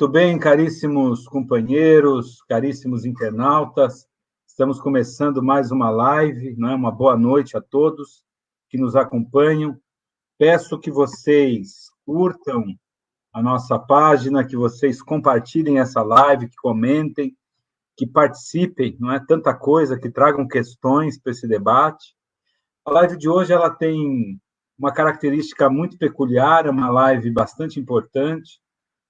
Muito bem, caríssimos companheiros, caríssimos internautas, estamos começando mais uma live, né? uma boa noite a todos que nos acompanham. Peço que vocês curtam a nossa página, que vocês compartilhem essa live, que comentem, que participem, não é tanta coisa, que tragam questões para esse debate. A live de hoje ela tem uma característica muito peculiar, é uma live bastante importante.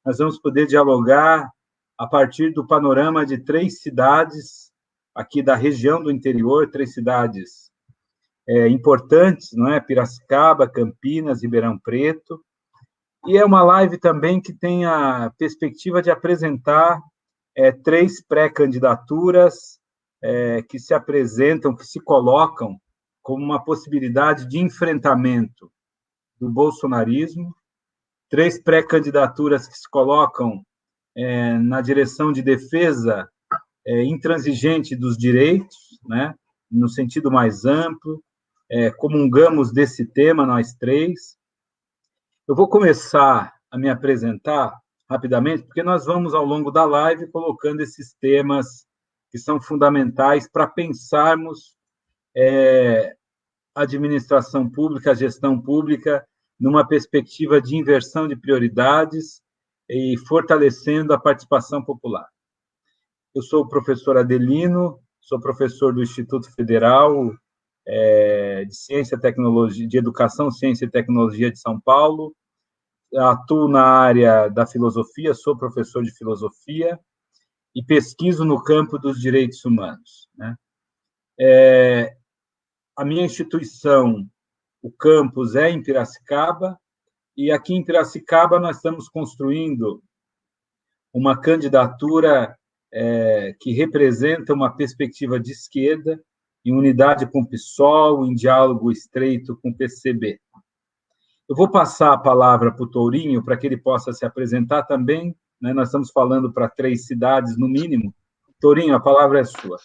Nós vamos poder dialogar a partir do panorama de três cidades aqui da região do interior, três cidades é, importantes, não é? Piracicaba, Campinas, Ribeirão Preto. E é uma live também que tem a perspectiva de apresentar é, três pré-candidaturas é, que se apresentam, que se colocam como uma possibilidade de enfrentamento do bolsonarismo, três pré-candidaturas que se colocam é, na direção de defesa é, intransigente dos direitos, né, no sentido mais amplo, é, comungamos desse tema, nós três. Eu vou começar a me apresentar rapidamente, porque nós vamos, ao longo da live, colocando esses temas que são fundamentais para pensarmos é, administração pública, gestão pública, numa perspectiva de inversão de prioridades e fortalecendo a participação popular. Eu sou o professor Adelino, sou professor do Instituto Federal é, de Ciência Tecnologia, de Educação, Ciência e Tecnologia de São Paulo, atuo na área da filosofia, sou professor de filosofia e pesquiso no campo dos direitos humanos. Né? É, a minha instituição, o campus, é em Piracicaba, e aqui em Piracicaba nós estamos construindo uma candidatura é, que representa uma perspectiva de esquerda, em unidade com o PSOL, em diálogo estreito com o PCB. Eu vou passar a palavra para o Tourinho, para que ele possa se apresentar também. Né? Nós estamos falando para três cidades, no mínimo. Tourinho, a palavra é sua.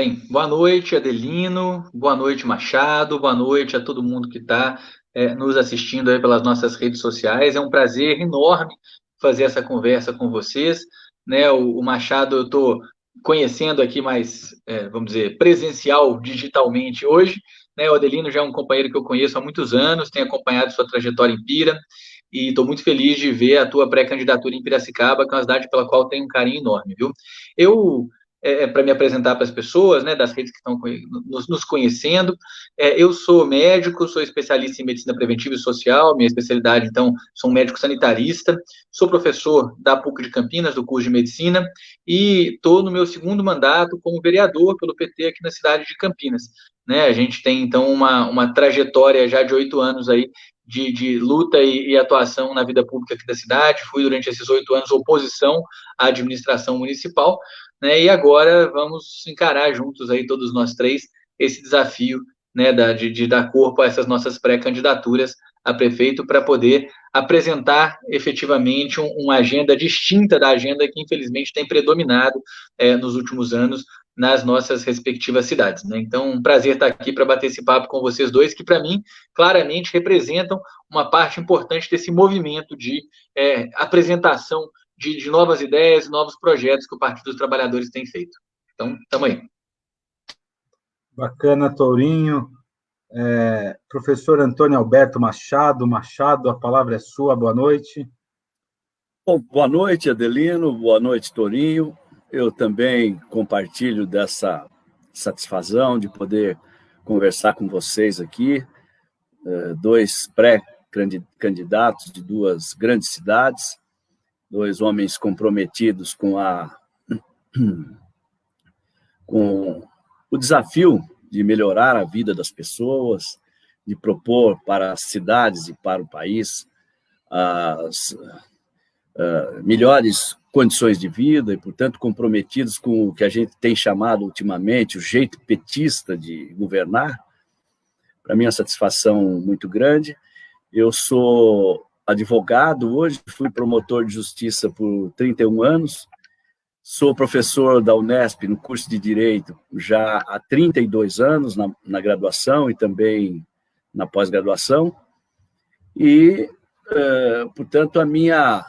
Bem, boa noite, Adelino, boa noite, Machado, boa noite a todo mundo que está é, nos assistindo aí pelas nossas redes sociais. É um prazer enorme fazer essa conversa com vocês. Né, o, o Machado eu estou conhecendo aqui mais, é, vamos dizer, presencial, digitalmente hoje. Né, o Adelino já é um companheiro que eu conheço há muitos anos, tenho acompanhado sua trajetória em Pira, e estou muito feliz de ver a tua pré-candidatura em Piracicaba, que é uma cidade pela qual tenho um carinho enorme, viu? Eu é, é para me apresentar para as pessoas, né, das redes que estão nos, nos conhecendo. É, eu sou médico, sou especialista em medicina preventiva e social, minha especialidade, então, sou um médico sanitarista, sou professor da PUC de Campinas, do curso de medicina, e estou no meu segundo mandato como vereador pelo PT aqui na cidade de Campinas. Né, a gente tem, então, uma, uma trajetória já de oito anos aí de, de, luta e, e, atuação na vida pública aqui da cidade. Fui, durante esses oito anos, oposição à administração municipal, né? E agora vamos encarar juntos aí, todos nós três, esse desafio né, da, de, de dar corpo a essas nossas pré-candidaturas a prefeito para poder apresentar efetivamente um, uma agenda distinta da agenda que infelizmente tem predominado é, nos últimos anos nas nossas respectivas cidades. Né? Então, um prazer estar aqui para bater esse papo com vocês dois, que para mim claramente representam uma parte importante desse movimento de é, apresentação de, de novas ideias e novos projetos que o Partido dos Trabalhadores tem feito. Então, estamos aí. Bacana, Tourinho. É, professor Antônio Alberto Machado, Machado, a palavra é sua, boa noite. Bom, boa noite, Adelino, boa noite, Tourinho. Eu também compartilho dessa satisfação de poder conversar com vocês aqui, é, dois pré-candidatos de duas grandes cidades, dois homens comprometidos com a com o desafio de melhorar a vida das pessoas, de propor para as cidades e para o país as uh, melhores condições de vida e, portanto, comprometidos com o que a gente tem chamado ultimamente o jeito petista de governar. Para mim é uma satisfação muito grande. Eu sou advogado hoje, fui promotor de justiça por 31 anos, sou professor da Unesp no curso de Direito já há 32 anos, na, na graduação e também na pós-graduação, e uh, portanto, a minha,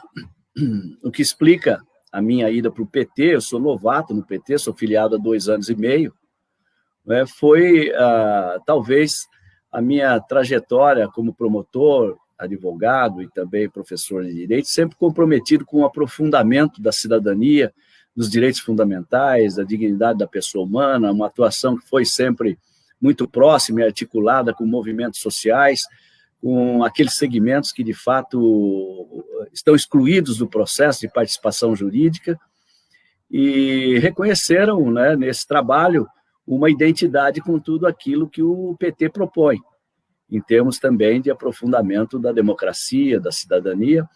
o que explica a minha ida para o PT, eu sou novato no PT, sou filiado há dois anos e meio, né, foi uh, talvez a minha trajetória como promotor, advogado e também professor de direito, sempre comprometido com o aprofundamento da cidadania, dos direitos fundamentais, da dignidade da pessoa humana, uma atuação que foi sempre muito próxima e articulada com movimentos sociais, com aqueles segmentos que, de fato, estão excluídos do processo de participação jurídica e reconheceram, né, nesse trabalho, uma identidade com tudo aquilo que o PT propõe, em termos também de aprofundamento da democracia, da cidadania,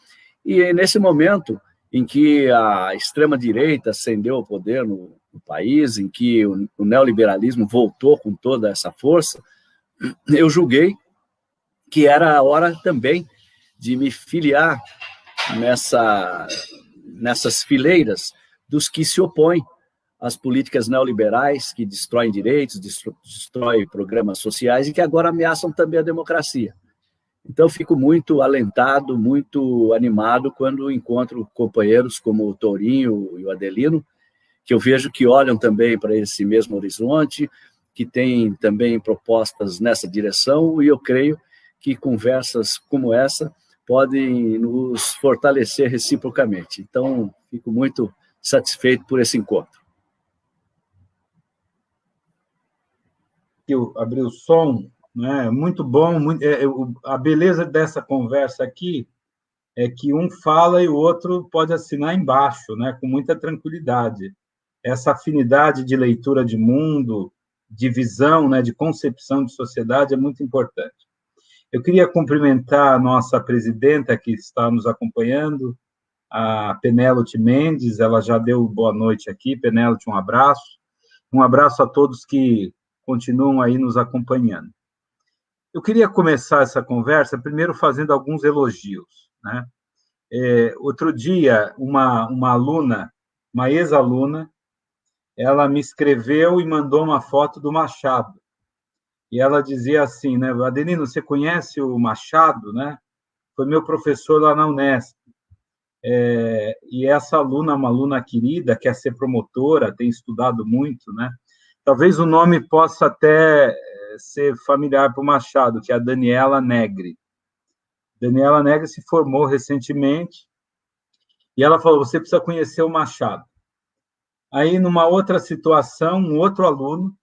e nesse momento em que a extrema-direita ascendeu ao poder no, no, país, em que o, o neoliberalismo voltou com toda essa força, eu julguei que era a hora também de me filiar nessa, nessas fileiras dos que se opõem às políticas neoliberais que destroem direitos, destroem programas sociais e que agora ameaçam também a democracia. Então, fico muito alentado, muito animado quando encontro companheiros como o Tourinho e o Adelino, que eu vejo que olham também para esse mesmo horizonte, que têm também propostas nessa direção, e eu creio que conversas como essa podem nos fortalecer reciprocamente. Então, fico muito satisfeito por esse encontro. Eu abri o som, né? Muito bom. Muito, é, a beleza dessa conversa aqui é que um fala e o outro pode assinar embaixo, né? Com muita tranquilidade. Essa afinidade de leitura de mundo, de visão, né? De concepção de sociedade é muito importante. Eu queria cumprimentar a nossa presidenta que está nos acompanhando, a Penélope Mendes, ela já deu boa noite aqui. Penélope, um abraço. Um abraço a todos que continuam aí nos acompanhando. Eu queria começar essa conversa primeiro fazendo alguns elogios. Né? É, outro dia, uma, uma aluna, uma ex-aluna, ela me escreveu e mandou uma foto do Machado. E ela dizia assim, né, Adelino, você conhece o Machado, né? Foi meu professor lá na Unesp. É, e essa aluna, uma aluna querida, quer ser promotora, tem estudado muito, né? Talvez o nome possa até ser familiar para o Machado, que é a Daniela Negri. Daniela Negri se formou recentemente e ela falou: você precisa conhecer o Machado. Aí, numa outra situação, um outro aluno,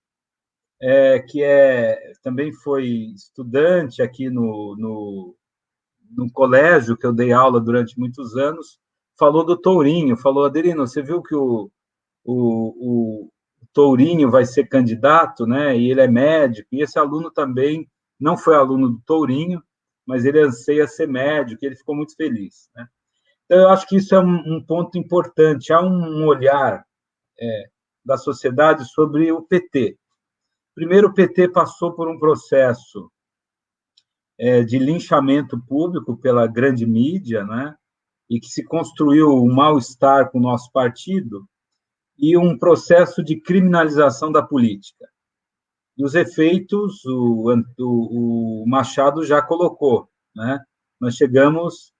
é, que é, também foi estudante aqui no, no, no colégio, que eu dei aula durante muitos anos, falou do Tourinho, falou, Adelino, você viu que o, o, Tourinho vai ser candidato, né? E ele é médico, e esse aluno também não foi aluno do Tourinho, mas ele anseia ser médico, e ele ficou muito feliz, né? Então, eu acho que isso é um, um ponto importante. Há um olhar é, da sociedade sobre o PT. Primeiro, o PT passou por um processo é, de linchamento público pela grande mídia, né? E que se construiu um mal-estar com o nosso partido, e um processo de criminalização da política. E os efeitos, o, o, o Machado já colocou, né? Nós chegamos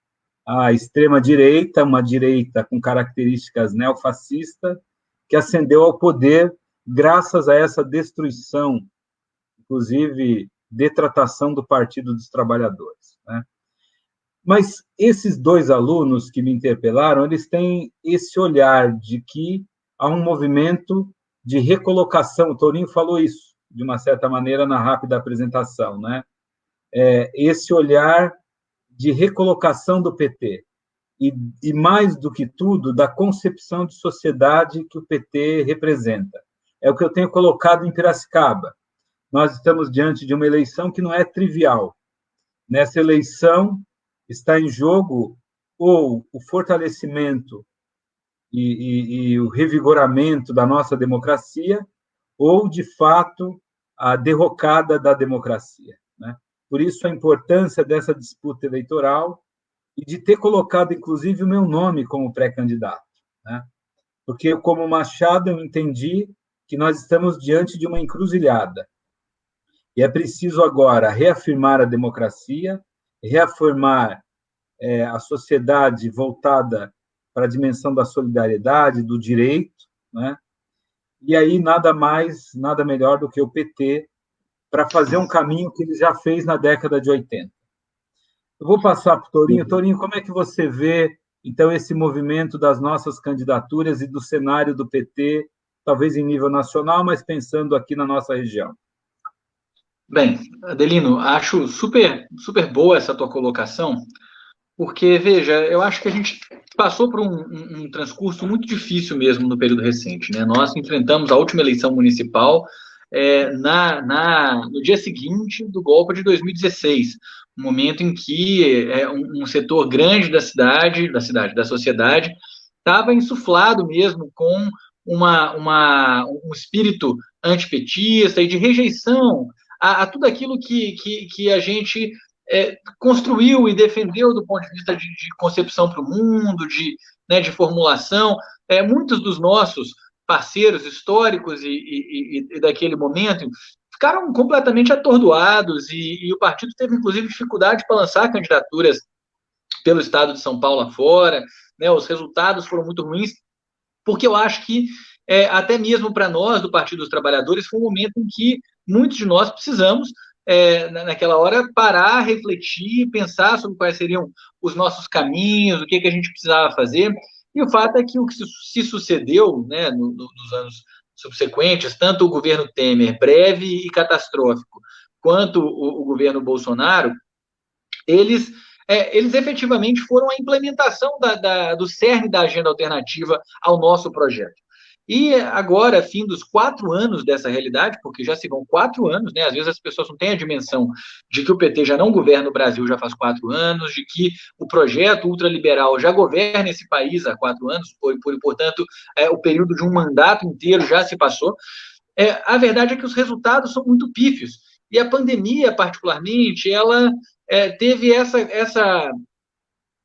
à extrema-direita, uma direita com características neofascistas, que ascendeu ao poder graças a essa destruição, inclusive detratação do Partido dos Trabalhadores. Né? Mas esses dois alunos que me interpelaram, eles têm esse olhar de que a um movimento de recolocação. O Tourinho falou isso, de uma certa maneira, na rápida apresentação, né? É, esse olhar de recolocação do PT. E, e, mais do que tudo, da concepção de sociedade que o PT representa. É o que eu tenho colocado em Piracicaba. Nós estamos diante de uma eleição que não é trivial. Nessa eleição está em jogo ou o fortalecimento e, e, e o revigoramento da nossa democracia, ou, de fato, a derrocada da democracia. Né? Por isso, a importância dessa disputa eleitoral e de ter colocado, inclusive, o meu nome como pré-candidato. Né? Porque, como Machado, eu entendi que nós estamos diante de uma encruzilhada. E é preciso agora reafirmar a democracia, reafirmar é, a sociedade voltada para a dimensão da solidariedade, do direito, né? E aí nada mais, nada melhor do que o PT para fazer um caminho que ele já fez na década de 80. Eu vou passar para o Torinho. Torinho, como é que você vê, então, esse movimento das nossas candidaturas e do cenário do PT, talvez em nível nacional, mas pensando aqui na nossa região? Bem, Adelino, acho super, super boa essa tua colocação, porque, veja, eu acho que a gente passou por um, um, um transcurso muito difícil mesmo no período recente. Né? Nós enfrentamos a última eleição municipal é, na, na, no dia seguinte do golpe de 2016, um momento em que é, um, um setor grande da cidade, da cidade, da sociedade, estava insuflado mesmo com uma, uma, um espírito antipetista e de rejeição a, a tudo aquilo que, que, que a gente é, construiu e defendeu do ponto de vista de, de concepção para o mundo, de, né, de formulação. É, muitos dos nossos parceiros históricos e, e, e, daquele momento ficaram completamente atordoados e, e, o partido teve, inclusive, dificuldade para lançar candidaturas pelo estado de São Paulo afora, né, os resultados foram muito ruins, porque eu acho que, é, até mesmo para nós, do Partido dos Trabalhadores, foi um momento em que muitos de nós precisamos, é, naquela hora, parar, refletir, pensar sobre quais seriam os nossos caminhos, o que, que a gente precisava fazer, e o fato é que o que se sucedeu né, no, no, nos anos subsequentes, tanto o governo Temer, breve e catastrófico, quanto o, o governo Bolsonaro, eles, é, eles efetivamente foram a implementação da, da, do cerne da agenda alternativa ao nosso projeto. E agora, fim dos quatro anos dessa realidade, porque já se vão quatro anos, né? Às vezes as pessoas não têm a dimensão de que o PT já não governa o Brasil já faz quatro anos, de que o projeto ultraliberal já governa esse país há quatro anos, por, por portanto, é, o período de um mandato inteiro já se passou. É, a verdade é que os resultados são muito pífios. E a pandemia, particularmente, ela é, teve essa, essa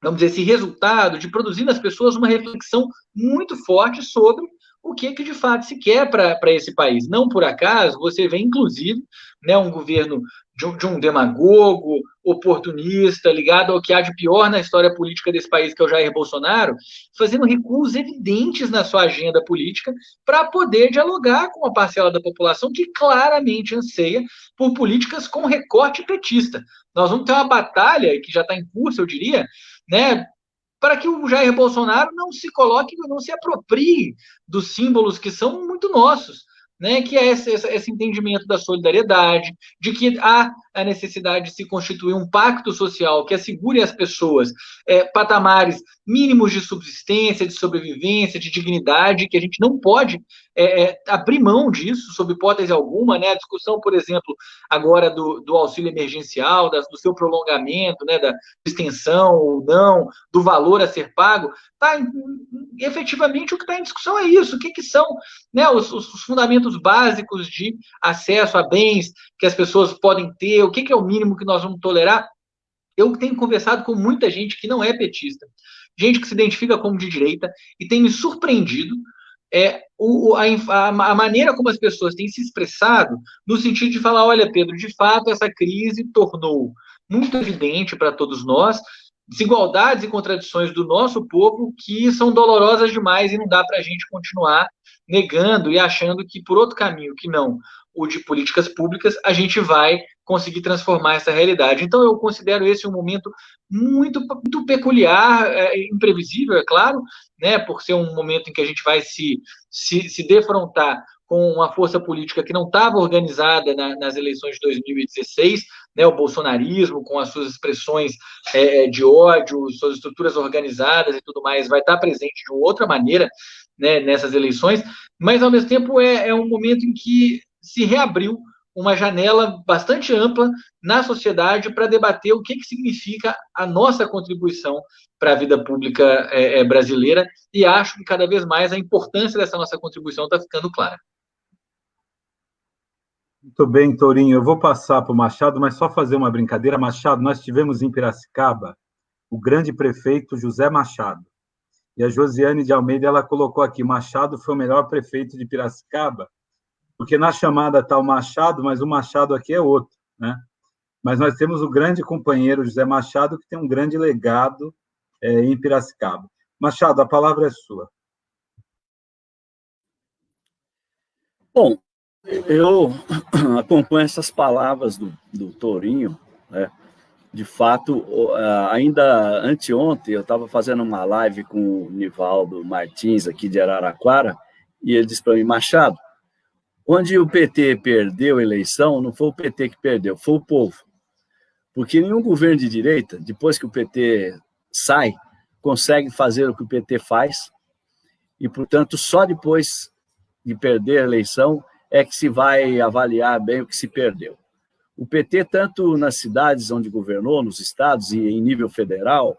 vamos dizer, esse resultado de produzir nas pessoas uma reflexão muito forte sobre o que, que de fato se quer para esse país. Não por acaso, você vê, inclusive, né, um governo de um, de um, demagogo, oportunista, ligado ao que há de pior na história política desse país, que é o Jair Bolsonaro, fazendo recuos evidentes na sua agenda política para poder dialogar com uma parcela da população que claramente anseia por políticas com recorte petista. Nós vamos ter uma batalha, que já está em curso, eu diria, né, para que o Jair Bolsonaro não se coloque, não se aproprie dos símbolos que são muito nossos né, que é esse, esse, entendimento da solidariedade, de que há a necessidade de se constituir um pacto social que assegure às pessoas é, patamares mínimos de subsistência, de sobrevivência, de dignidade, que a gente não pode é, é, abrir mão disso, sob hipótese alguma, né, a discussão, por exemplo, agora do, do auxílio emergencial, da, do seu prolongamento, né, da extensão ou não, do valor a ser pago, tá, efetivamente o que está em discussão é isso, o que, que são né, os, os fundamentos básicos de acesso a bens que as pessoas podem ter, o que, que é o mínimo que nós vamos tolerar. Eu tenho conversado com muita gente que não é petista, gente que se identifica como de direita, e tem me surpreendido é, o, a, a, maneira como as pessoas têm se expressado, no sentido de falar: olha, Pedro, de fato, essa crise tornou muito evidente para todos nós desigualdades e contradições do nosso povo que são dolorosas demais e não dá para a gente continuar negando e achando que por outro caminho que não o de políticas públicas, a gente vai conseguir transformar essa realidade. Então, eu considero esse um momento muito, muito peculiar, é, imprevisível, é claro, né, por ser um momento em que a gente vai se, se, se defrontar com uma força política que não estava organizada na, nas eleições de 2016, né, o bolsonarismo, com as suas expressões é, de ódio, suas estruturas organizadas e tudo mais, vai estar presente de outra maneira né, nessas eleições, mas ao mesmo tempo é, é um momento em que se reabriu uma janela bastante ampla na sociedade para debater o que, que significa a nossa contribuição para a vida pública é, é, brasileira, e acho que cada vez mais a importância dessa nossa contribuição está ficando clara. Muito bem, Tourinho. Eu vou passar para o Machado, mas só fazer uma brincadeira. Machado, nós tivemos em Piracicaba o grande prefeito José Machado. E a Josiane de Almeida ela colocou aqui: Machado foi o melhor prefeito de Piracicaba, porque na chamada está o Machado, mas o Machado aqui é outro, né? mas nós temos o grande companheiro José Machado, que tem um grande legado é, em Piracicaba. Machado, a palavra é sua. Bom, eu acompanho essas palavras do, do Tourinho, né? De fato, ainda anteontem, eu estava fazendo uma live com o Nivaldo Martins, aqui de Araraquara, e ele disse para mim, Machado, onde o PT perdeu a eleição, não foi o PT que perdeu, foi o povo. Porque nenhum governo de direita, depois que o PT sai, consegue fazer o que o PT faz, e, portanto, só depois de perder a eleição é que se vai avaliar bem o que se perdeu. O PT, tanto nas cidades onde governou, nos estados e em nível federal,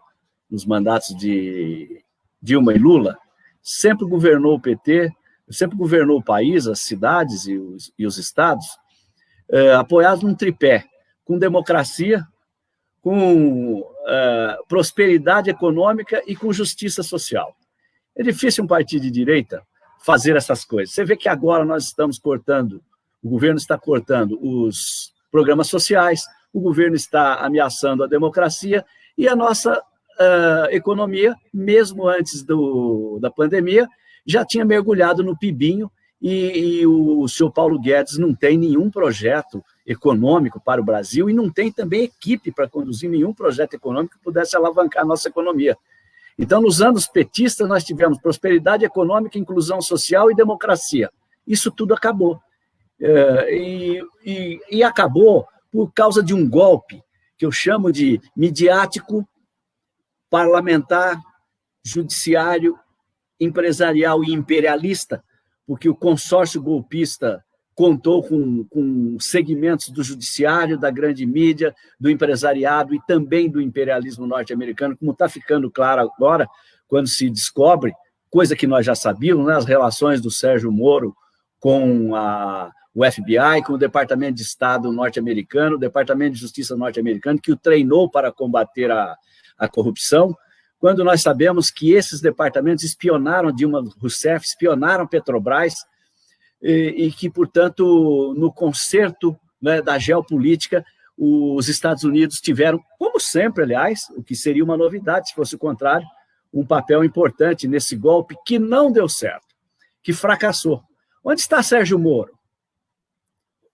nos mandatos de Dilma e Lula, sempre governou o PT, sempre governou o país, as cidades e os, e os estados, eh, apoiados num tripé, com democracia, com eh, prosperidade econômica e com justiça social. É difícil um partido de direita fazer essas coisas. Você vê que agora nós estamos cortando, o governo está cortando os programas sociais, o governo está ameaçando a democracia e a nossa uh, economia, mesmo antes do, da pandemia, já tinha mergulhado no pibinho e, e o, o senhor Paulo Guedes não tem nenhum projeto econômico para o Brasil e não tem também equipe para conduzir nenhum projeto econômico que pudesse alavancar a nossa economia. Então, nos anos petistas, nós tivemos prosperidade econômica, inclusão social e democracia. Isso tudo acabou. É, e, e, e acabou por causa de um golpe que eu chamo de midiático, parlamentar, judiciário, empresarial e imperialista, porque o consórcio golpista contou com, com segmentos do judiciário, da grande mídia, do empresariado e também do imperialismo norte-americano, como está ficando claro agora, quando se descobre, coisa que nós já sabíamos, né, as relações do Sérgio Moro com a, o FBI, com o Departamento de Estado norte-americano, o Departamento de Justiça norte-americano, que o treinou para combater a, a corrupção, quando nós sabemos que esses departamentos espionaram Dilma Rousseff, espionaram Petrobras, e, e que, portanto, no concerto né, da geopolítica, os Estados Unidos tiveram, como sempre, aliás, o que seria uma novidade, se fosse o contrário, um papel importante nesse golpe que não deu certo, que fracassou. Onde está Sérgio Moro?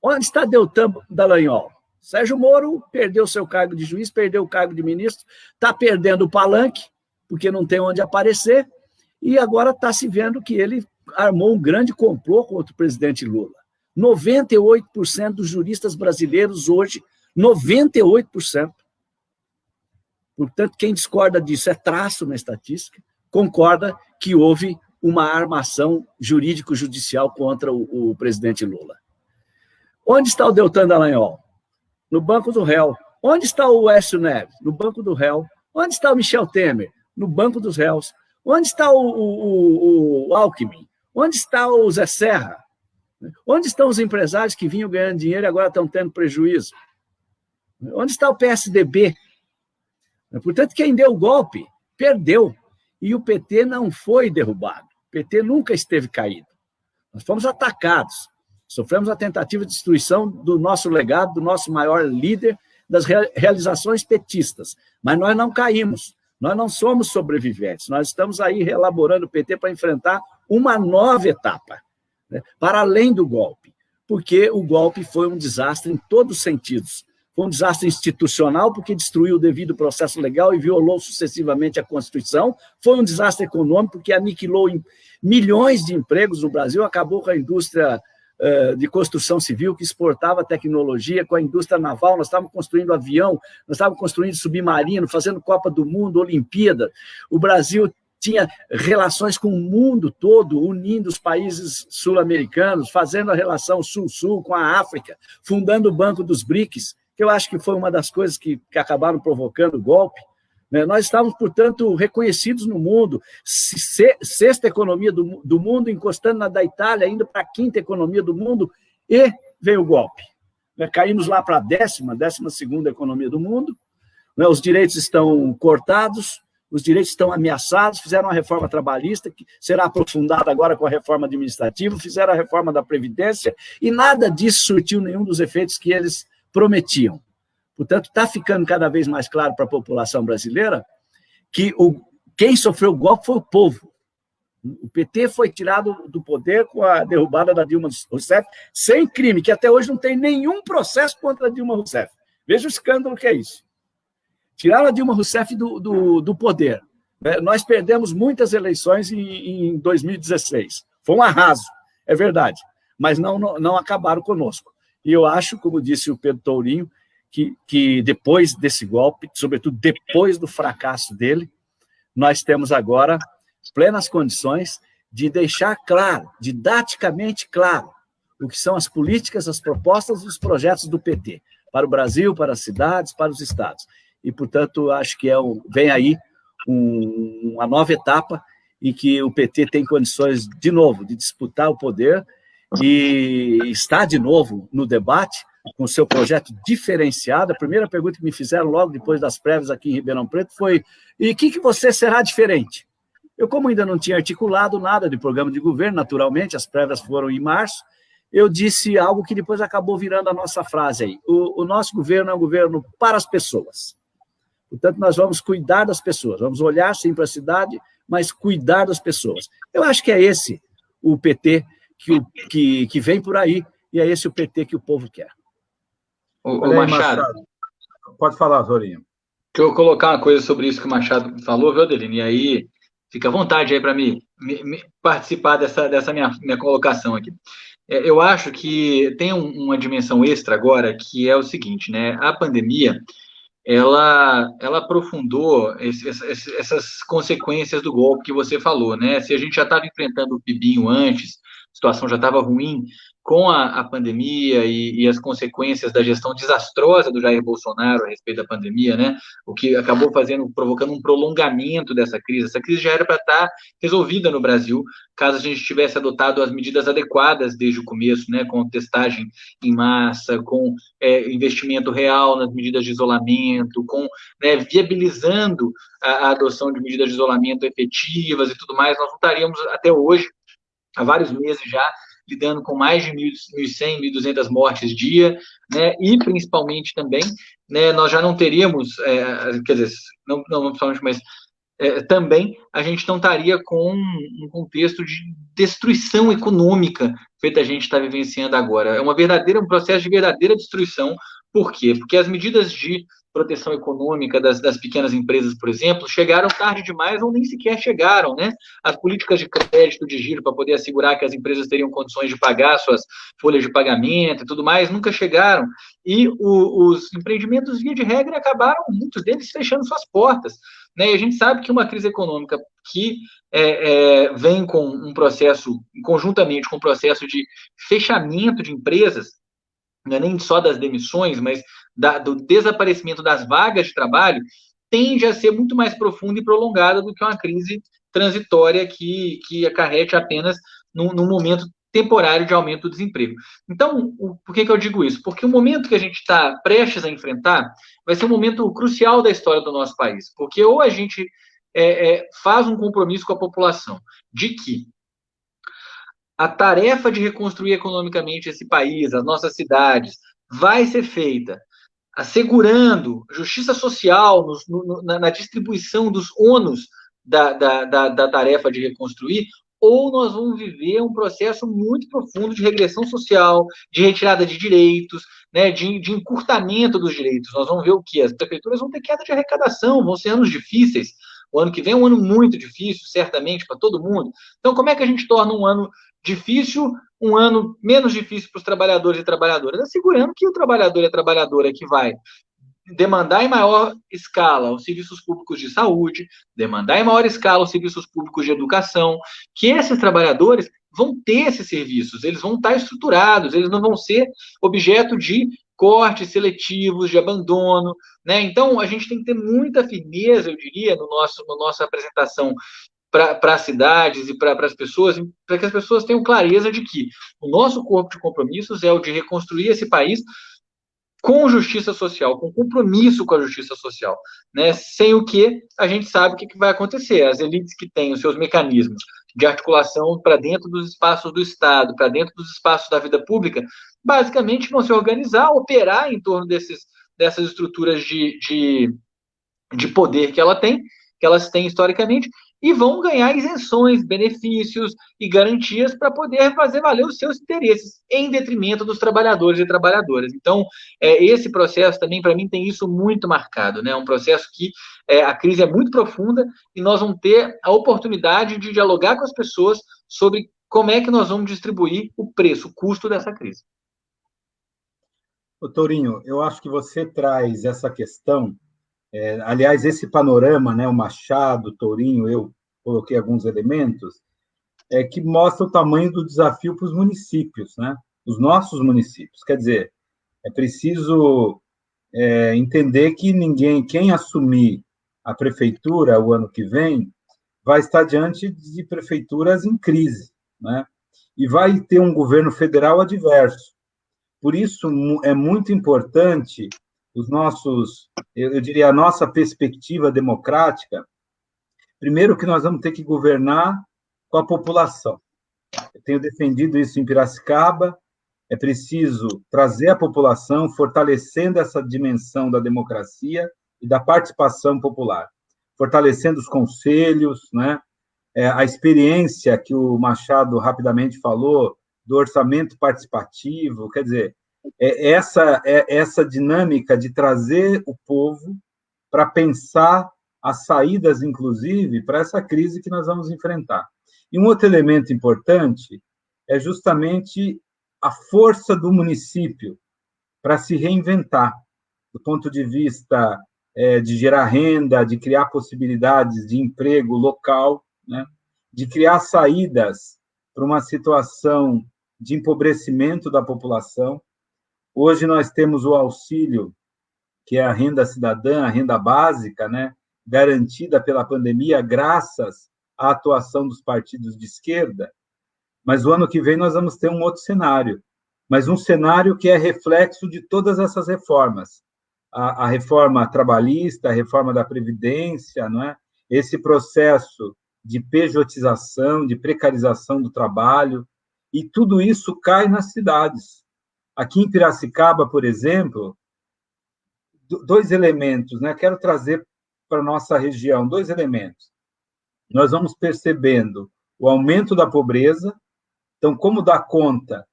Onde está Deltan Dallagnol? Sérgio Moro perdeu seu cargo de juiz, perdeu o cargo de ministro, está perdendo o palanque, porque não tem onde aparecer, e agora está se vendo que ele armou um grande complô contra o presidente Lula. 98% dos juristas brasileiros hoje, 98%. Portanto, quem discorda disso é traço na estatística, concorda que houve uma armação jurídico-judicial contra o, o presidente Lula. Onde está o Deltan Dallagnol? No banco do réu. Onde está o Écio Neves? No banco do réu. Onde está o Michel Temer? No banco dos réus. Onde está o, o, o, Alckmin? Onde está o Zé Serra? Onde estão os empresários que vinham ganhando dinheiro e agora estão tendo prejuízo? Onde está o PSDB? Portanto, quem deu o golpe perdeu. E o PT não foi derrubado. O PT nunca esteve caído. Nós fomos atacados. Sofremos a tentativa de destruição do nosso legado, do nosso maior líder, das realizações petistas. Mas nós não caímos. Nós não somos sobreviventes. Nós estamos aí reelaborando o PT para enfrentar uma nova etapa, né? para além do golpe. Porque o golpe foi um desastre em todos os sentidos. Foi um desastre institucional, porque destruiu o devido processo legal e violou sucessivamente a Constituição. Foi um desastre econômico, porque aniquilou milhões de empregos no Brasil, acabou com a indústria de construção civil que exportava tecnologia com a indústria naval, nós estávamos construindo avião, nós estávamos construindo submarino, fazendo Copa do Mundo, Olimpíada. O Brasil tinha relações com o mundo todo, unindo os países sul-americanos, fazendo a relação sul-sul com a África, fundando o Banco dos BRICS, que eu acho que foi uma das coisas que, que acabaram provocando o golpe. Né? Nós estávamos, portanto, reconhecidos no mundo, sexta economia do, do mundo, encostando na da Itália, indo para a quinta economia do mundo, e veio o golpe. Né? Caímos lá para a décima, décima segunda economia do mundo, né? os direitos estão cortados, os direitos estão ameaçados, fizeram uma reforma trabalhista, que será aprofundada agora com a reforma administrativa, fizeram a reforma da Previdência, e nada disso surtiu nenhum dos efeitos que eles prometiam. Portanto, está ficando cada vez mais claro para a população brasileira que o, quem sofreu o golpe foi o povo. O PT foi tirado do poder com a derrubada da Dilma Rousseff, sem crime, que até hoje não tem nenhum processo contra a Dilma Rousseff. Veja o escândalo que é isso. Tiraram a Dilma Rousseff do, do, do poder. Né? Nós perdemos muitas eleições em, em 2016. Foi um arraso, é verdade. Mas não, não, não acabaram conosco. E eu acho, como disse o Pedro Tourinho, que, que depois desse golpe, sobretudo depois do fracasso dele, nós temos agora plenas condições de deixar claro, didaticamente claro, o que são as políticas, as propostas e os projetos do PT para o Brasil, para as cidades, para os estados. E, portanto, acho que é um, vem aí um, uma nova etapa em que o PT tem condições, de novo, de disputar o poder e está de novo no debate com seu projeto diferenciado. A primeira pergunta que me fizeram logo depois das prévias aqui em Ribeirão Preto foi e o que, que você será diferente? Eu, como ainda não tinha articulado nada de programa de governo, naturalmente, as prévias foram em março, eu disse algo que depois acabou virando a nossa frase aí. O, o nosso governo é um governo para as pessoas. Portanto, nós vamos cuidar das pessoas, vamos olhar sim para a cidade, mas cuidar das pessoas. Eu acho que é esse o PT que, que, que vem por aí, e é esse o PT que o povo quer. O, o Machado. Machado. Pode falar, Zorinho. Deixa eu colocar uma coisa sobre isso que o Machado falou, viu, Adelino? E aí, fica à vontade aí para mim me, me, participar dessa, dessa minha, minha colocação aqui. É, eu acho que tem um, uma dimensão extra agora, que é o seguinte, né? A pandemia, ela, ela aprofundou esse, essas consequências do golpe que você falou, né? Se a gente já estava enfrentando o Pibinho antes, a situação já estava ruim, com a, a pandemia e, e, as consequências da gestão desastrosa do Jair Bolsonaro a respeito da pandemia, né? O que acabou fazendo, provocando um prolongamento dessa crise. Essa crise já era para estar tá resolvida no Brasil, caso a gente tivesse adotado as medidas adequadas desde o começo, né? Com testagem em massa, com é, investimento real nas medidas de isolamento, com né, viabilizando a, a adoção de medidas de isolamento efetivas e tudo mais. Nós não estaríamos até hoje há vários meses já lidando com mais de 1.100, 1.200 mortes dia, né, e principalmente também, né, nós já não teríamos, é, quer dizer, não, não principalmente, mas é, também a gente não estaria com um contexto de destruição econômica feita a gente está vivenciando agora. É uma verdadeira, um processo de verdadeira destruição. Por quê? Porque as medidas de proteção econômica das, das, pequenas empresas, por exemplo, chegaram tarde demais ou nem sequer chegaram, né? As políticas de crédito de giro para poder assegurar que as empresas teriam condições de pagar suas folhas de pagamento e tudo mais, nunca chegaram. E o, os empreendimentos, via de regra, acabaram, muitos deles, fechando suas portas. Né? E a gente sabe que uma crise econômica que é, é, vem com um processo, conjuntamente com um processo de fechamento de empresas, não é nem só das demissões, mas da, do desaparecimento das vagas de trabalho, tende a ser muito mais profunda e prolongada do que uma crise transitória que, que acarrete apenas num, momento temporário de aumento do desemprego. Então, o, por que, que eu digo isso? Porque o momento que a gente está prestes a enfrentar vai ser um momento crucial da história do nosso país, porque ou a gente é, é, faz um compromisso com a população de que a tarefa de reconstruir economicamente esse país, as nossas cidades, vai ser feita assegurando justiça social no, no, na, na, distribuição dos ônus da, da, da, da tarefa de reconstruir, ou nós vamos viver um processo muito profundo de regressão social, de retirada de direitos, né, de, de, encurtamento dos direitos. Nós vamos ver o que? As prefeituras vão ter queda de arrecadação, vão ser anos difíceis. O ano que vem é um ano muito difícil, certamente, para todo mundo. Então, como é que a gente torna um ano difícil um ano menos difícil para os trabalhadores e trabalhadoras? Assegurando que o trabalhador e a trabalhadora que vai demandar em maior escala os serviços públicos de saúde, demandar em maior escala os serviços públicos de educação, que esses trabalhadores vão ter esses serviços, eles vão estar estruturados, eles não vão ser objeto de cortes seletivos, de abandono, né? Então, a gente tem que ter muita firmeza, eu diria, no nosso, na no nossa apresentação para as cidades e para as pessoas, para que as pessoas tenham clareza de que o nosso corpo de compromissos é o de reconstruir esse país com justiça social, com compromisso com a justiça social, né? Sem o que a gente sabe o que, que vai acontecer. As elites que têm os seus mecanismos de articulação para dentro dos espaços do Estado, para dentro dos espaços da vida pública, basicamente vão se organizar, operar em torno desses dessas estruturas de, de, de poder que ela tem, que elas têm historicamente, e vão ganhar isenções, benefícios e garantias para poder fazer valer os seus interesses, em detrimento dos trabalhadores e trabalhadoras. Então, é, esse processo também, para mim, tem isso muito marcado. Né? É um processo que é, a crise é muito profunda e nós vamos ter a oportunidade de dialogar com as pessoas sobre como é que nós vamos distribuir o preço, o custo dessa crise. Ô, eu acho que você traz essa questão é, aliás, esse panorama, né, o Machado, o Tourinho, eu coloquei alguns elementos, é, que mostra o tamanho do desafio para os municípios, né, os nossos municípios. Quer dizer, é preciso é, entender que ninguém, quem assumir a prefeitura o ano que vem, vai estar diante de prefeituras em crise, né? E vai ter um governo federal adverso. Por isso, é muito importante os nossos, eu, diria, a nossa perspectiva democrática, primeiro que nós vamos ter que governar com a população. Eu tenho defendido isso em Piracicaba, é preciso trazer a população, fortalecendo essa dimensão da democracia e da participação popular, fortalecendo os conselhos, né? É, a experiência que o Machado rapidamente falou do orçamento participativo, quer dizer, é essa, é essa dinâmica de trazer o povo para pensar as saídas, inclusive, para essa crise que nós vamos enfrentar. E um outro elemento importante é justamente a força do município para se reinventar, do ponto de vista é, de gerar renda, de criar possibilidades de emprego local, né? de criar saídas para uma situação de empobrecimento da população, Hoje nós temos o auxílio, que é a renda cidadã, a renda básica, né, garantida pela pandemia, graças à atuação dos partidos de esquerda. Mas o ano que vem nós vamos ter um outro cenário, mas um cenário que é reflexo de todas essas reformas. A, a reforma trabalhista, a reforma da Previdência, não é? esse processo de pejotização, de precarização do trabalho, e tudo isso cai nas cidades. Aqui em Piracicaba, por exemplo, dois elementos, né? Quero trazer para nossa região dois elementos. Nós vamos percebendo o aumento da pobreza, então, como dar conta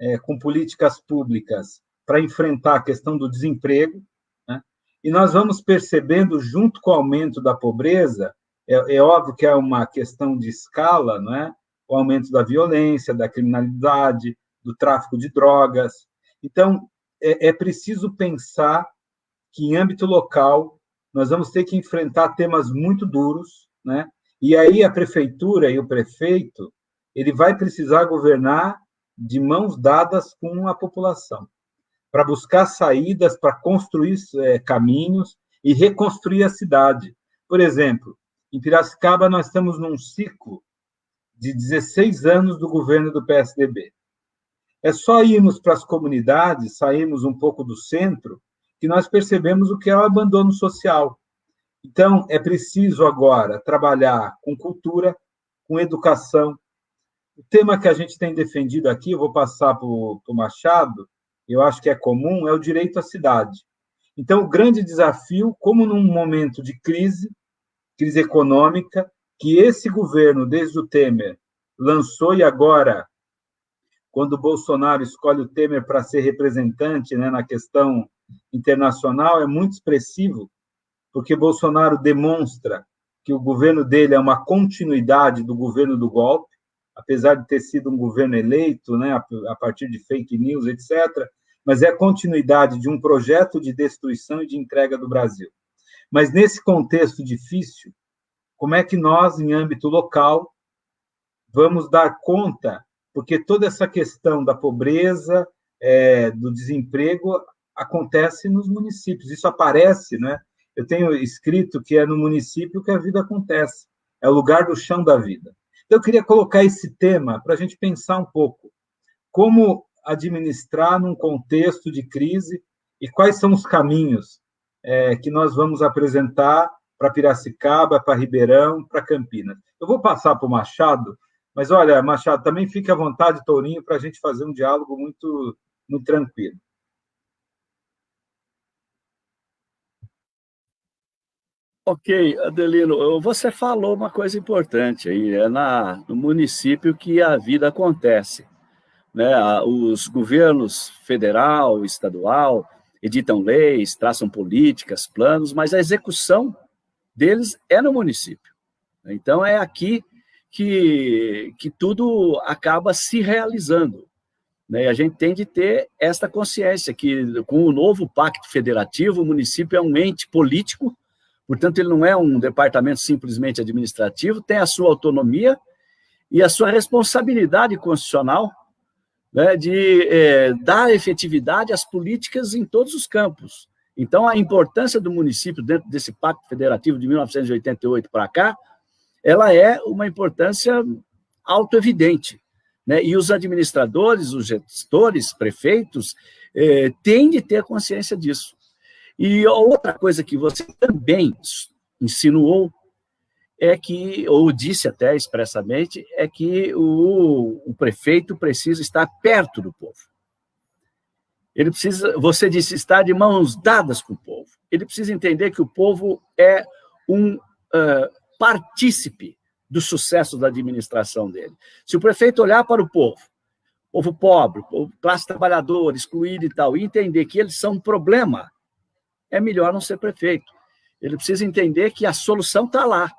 é, com políticas públicas para enfrentar a questão do desemprego, né? e nós vamos percebendo, junto com o aumento da pobreza, é, é óbvio que é uma questão de escala, não é? o aumento da violência, da criminalidade, do tráfico de drogas. Então, é, é preciso pensar que, em âmbito local, nós vamos ter que enfrentar temas muito duros, né? E aí a prefeitura e o prefeito, ele vai precisar governar de mãos dadas com a população, para buscar saídas, para construir é, caminhos e reconstruir a cidade. Por exemplo, em Piracicaba nós estamos num ciclo de 16 anos do governo do PSDB. É só irmos para as comunidades, sairmos um pouco do centro, que nós percebemos o que é o abandono social. Então, é preciso agora trabalhar com cultura, com educação. O tema que a gente tem defendido aqui, eu vou passar para o Machado, eu acho que é comum, é o direito à cidade. Então, o grande desafio, como num momento de crise, crise econômica, que esse governo, desde o Temer, lançou e agora quando Bolsonaro escolhe o Temer para ser representante né, na questão internacional, é muito expressivo, porque Bolsonaro demonstra que o governo dele é uma continuidade do governo do golpe, apesar de ter sido um governo eleito né, a partir de fake news, etc., mas é a continuidade de um projeto de destruição e de entrega do Brasil. Mas nesse contexto difícil, como é que nós, em âmbito local, vamos dar conta porque toda essa questão da pobreza, é, do desemprego, acontece nos municípios. Isso aparece, né? Eu tenho escrito que é no município que a vida acontece, é o lugar do chão da vida. Então, eu queria colocar esse tema para a gente pensar um pouco. Como administrar num contexto de crise e quais são os caminhos é, que nós vamos apresentar para Piracicaba, para Ribeirão, para Campinas. Eu vou passar para o Machado mas olha, Machado, também fique à vontade, Tourinho, para a gente fazer um diálogo muito, muito tranquilo. Ok, Adelino, você falou uma coisa importante aí, é na, no município que a vida acontece. Né? Os governos federal, estadual, editam leis, traçam políticas, planos, mas a execução deles é no município. Então, é aqui que, que tudo acaba se realizando. Né? E a gente tem de ter esta consciência que, com o novo pacto federativo, o município é um ente político, portanto, ele não é um departamento simplesmente administrativo, tem a sua autonomia e a sua responsabilidade constitucional né, de é, dar efetividade às políticas em todos os campos. Então, a importância do município dentro desse Pacto Federativo de 1988 para cá, ela é uma importância autoevidente. Né? E os administradores, os gestores, prefeitos, eh, têm de ter consciência disso. E outra coisa que você também insinuou é que, ou disse até expressamente, é que o, o prefeito precisa estar perto do povo. Ele precisa, você disse, estar de mãos dadas com o povo. Ele precisa entender que o povo é um partícipe do sucesso da administração dele. Se o prefeito olhar para o povo, povo pobre, classe trabalhadora, excluído e tal, e entender que eles são um problema, é melhor não ser prefeito. Ele precisa entender que a solução está lá.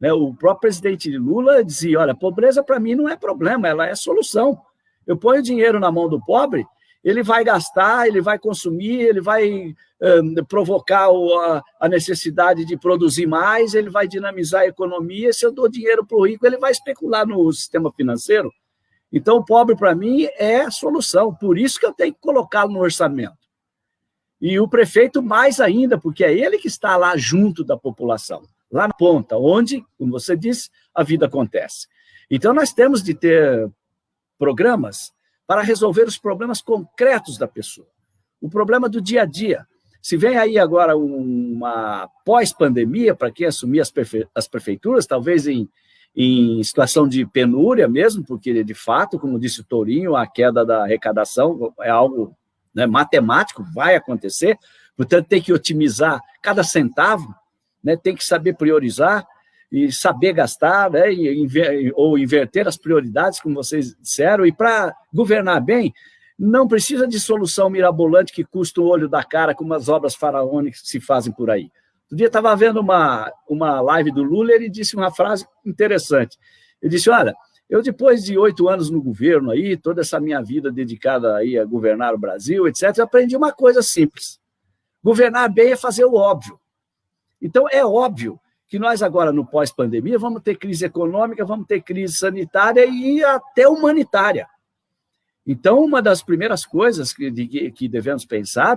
Né? O próprio presidente Lula dizia, olha, pobreza para mim não é problema, ela é solução. Eu ponho dinheiro na mão do pobre, ele vai gastar, ele vai consumir, ele vai um, provocar o, a, a, necessidade de produzir mais, ele vai dinamizar a economia, se eu dou dinheiro para o rico, ele vai especular no sistema financeiro. Então, o pobre, para mim, é a solução, por isso que eu tenho que colocá-lo no orçamento. E o prefeito mais ainda, porque é ele que está lá junto da população lá na ponta, onde, como você disse, a vida acontece. Então, nós temos de ter programas para resolver os problemas concretos da pessoa. O problema do dia a dia. Se vem aí agora uma pós-pandemia, para quem assumir as, as prefeituras, talvez em, em situação de penúria mesmo, porque, de fato, como disse o Tourinho, a queda da arrecadação é algo né, matemático, vai acontecer, portanto, tem que otimizar cada centavo, né, tem que saber priorizar e saber gastar, né, e, inver, ou inverter as prioridades, como vocês disseram, e para governar bem, não precisa de solução mirabolante que custa o olho da cara, como as obras faraônicas que se fazem por aí. Outro dia estava vendo uma, uma live do Lula ele disse uma frase interessante. Ele disse, olha, eu depois de oito anos no governo aí, toda essa minha vida dedicada aí a governar o Brasil, etc., aprendi uma coisa simples. Governar bem é fazer o óbvio. Então, é óbvio que nós agora, no pós-pandemia, vamos ter crise econômica, vamos ter crise sanitária e até humanitária. Então, uma das primeiras coisas que, de, que devemos pensar,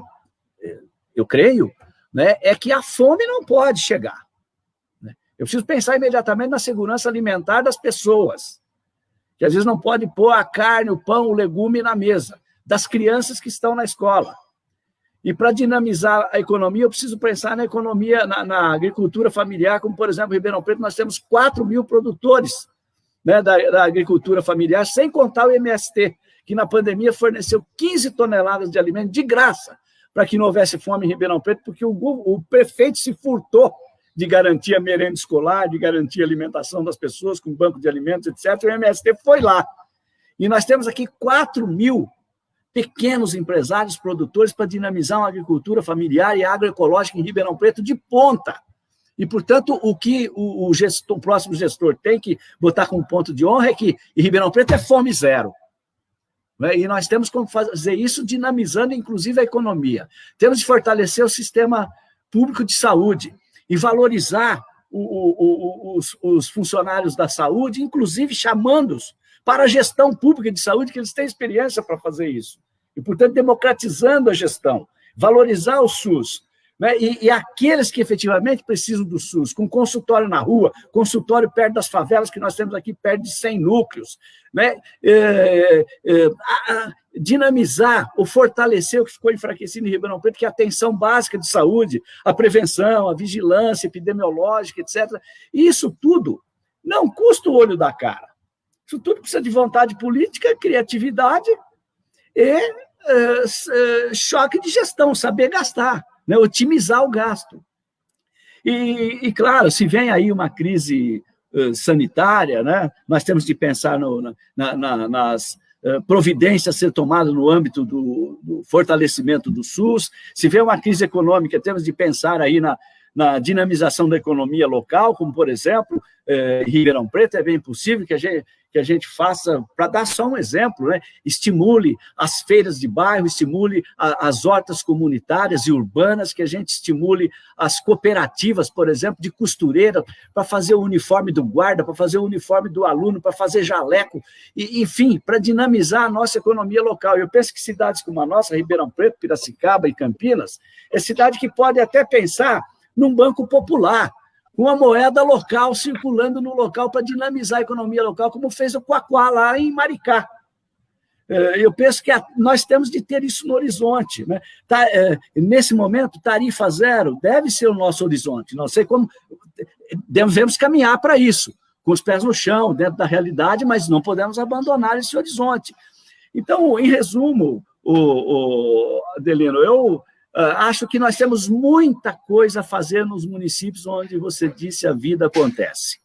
eu creio, né, é que a fome não pode chegar. Né? Eu preciso pensar imediatamente na segurança alimentar das pessoas, que às vezes não pode pôr a carne, o pão, o legume na mesa, das crianças que estão na escola. E para dinamizar a economia, eu preciso pensar na economia, na, na, agricultura familiar, como, por exemplo, em Ribeirão Preto, nós temos 4 mil produtores né, da, da, agricultura familiar, sem contar o MST, que na pandemia forneceu 15 toneladas de alimento de graça para que não houvesse fome em Ribeirão Preto, porque o, o prefeito se furtou de garantir a merenda escolar, de garantir a alimentação das pessoas com banco de alimentos, etc. O MST foi lá. E nós temos aqui 4 mil pequenos empresários produtores para dinamizar uma agricultura familiar e agroecológica em Ribeirão Preto de ponta. E, portanto, o que o, o, gestor, o próximo gestor tem que botar como ponto de honra é que em Ribeirão Preto é fome zero. Né? E nós temos como fazer isso dinamizando, inclusive, a economia. Temos de fortalecer o sistema público de saúde e valorizar o, os, os funcionários da saúde, inclusive chamando-os para a gestão pública de saúde, que eles têm experiência para fazer isso. E, portanto, democratizando a gestão, valorizar o SUS, né? E, e, aqueles que efetivamente precisam do SUS, com consultório na rua, consultório perto das favelas, que nós temos aqui perto de 100 núcleos, né? É, é, a, a, dinamizar ou fortalecer o que ficou enfraquecido em Ribeirão Preto, que é a atenção básica de saúde, a prevenção, a vigilância epidemiológica, etc. Isso tudo não custa o olho da cara. Isso tudo precisa de vontade política, criatividade e é, é, choque de gestão, saber gastar, né? otimizar o gasto. E, e, claro, se vem aí uma crise uh, sanitária, né, nós temos de pensar no, na, na, nas providências a ser tomadas no âmbito do, do, fortalecimento do SUS. Se vem uma crise econômica, temos de pensar aí na, na dinamização da economia local, como, por exemplo, eh, Ribeirão Preto, é bem possível que a gente, que a gente faça, para dar só um exemplo, né, estimule as feiras de bairro, estimule a, as hortas comunitárias e urbanas, que a gente estimule as cooperativas, por exemplo, de costureira, para fazer o uniforme do guarda, para fazer o uniforme do aluno, para fazer jaleco, e, enfim, para dinamizar a nossa economia local. Eu penso que cidades como a nossa, Ribeirão Preto, Piracicaba e Campinas, é cidade que pode até pensar num banco popular, com a moeda local circulando no local para dinamizar a economia local, como fez o Quaquá lá em Maricá. É, eu penso que nós temos de ter isso no horizonte. Né? Tá, é, nesse momento, tarifa zero deve ser o nosso horizonte. Não sei como. Devemos caminhar para isso, com os pés no chão, dentro da realidade, mas não podemos abandonar esse horizonte. Então, em resumo, o, o Adelino, eu acho que nós temos muita coisa a fazer nos municípios onde você disse a vida acontece.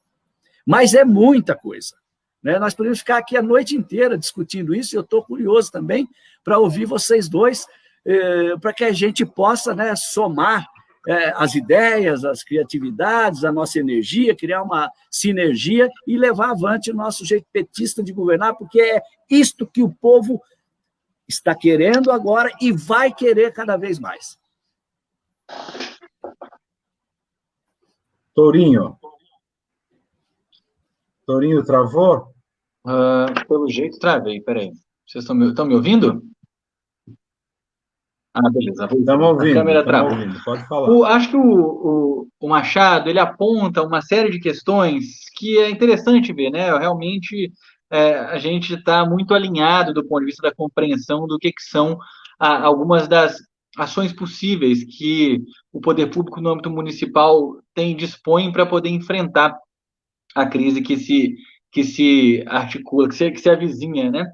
Mas é muita coisa. Né? Nós podemos ficar aqui a noite inteira discutindo isso, e eu estou curioso também para ouvir vocês dois, eh, para que a gente possa né, somar eh, as ideias, as criatividades, a nossa energia, criar uma sinergia e levar avante o nosso jeito petista de governar, porque é isto que o povo está querendo agora e vai querer cada vez mais. Tourinho. Tourinho travou? Uh, pelo jeito, travei. Peraí. Vocês estão me, estão me ouvindo? Ah, beleza. Estamos ouvindo. A câmera travou. Pode falar. O, acho que o, o, o, Machado ele aponta uma série de questões que é interessante ver, né? Realmente é, a gente está muito alinhado do ponto de vista da compreensão do que, que são a, algumas das ações possíveis que o poder público no âmbito municipal tem dispõe para poder enfrentar a crise que se que se articula, que se, que se avizinha, né?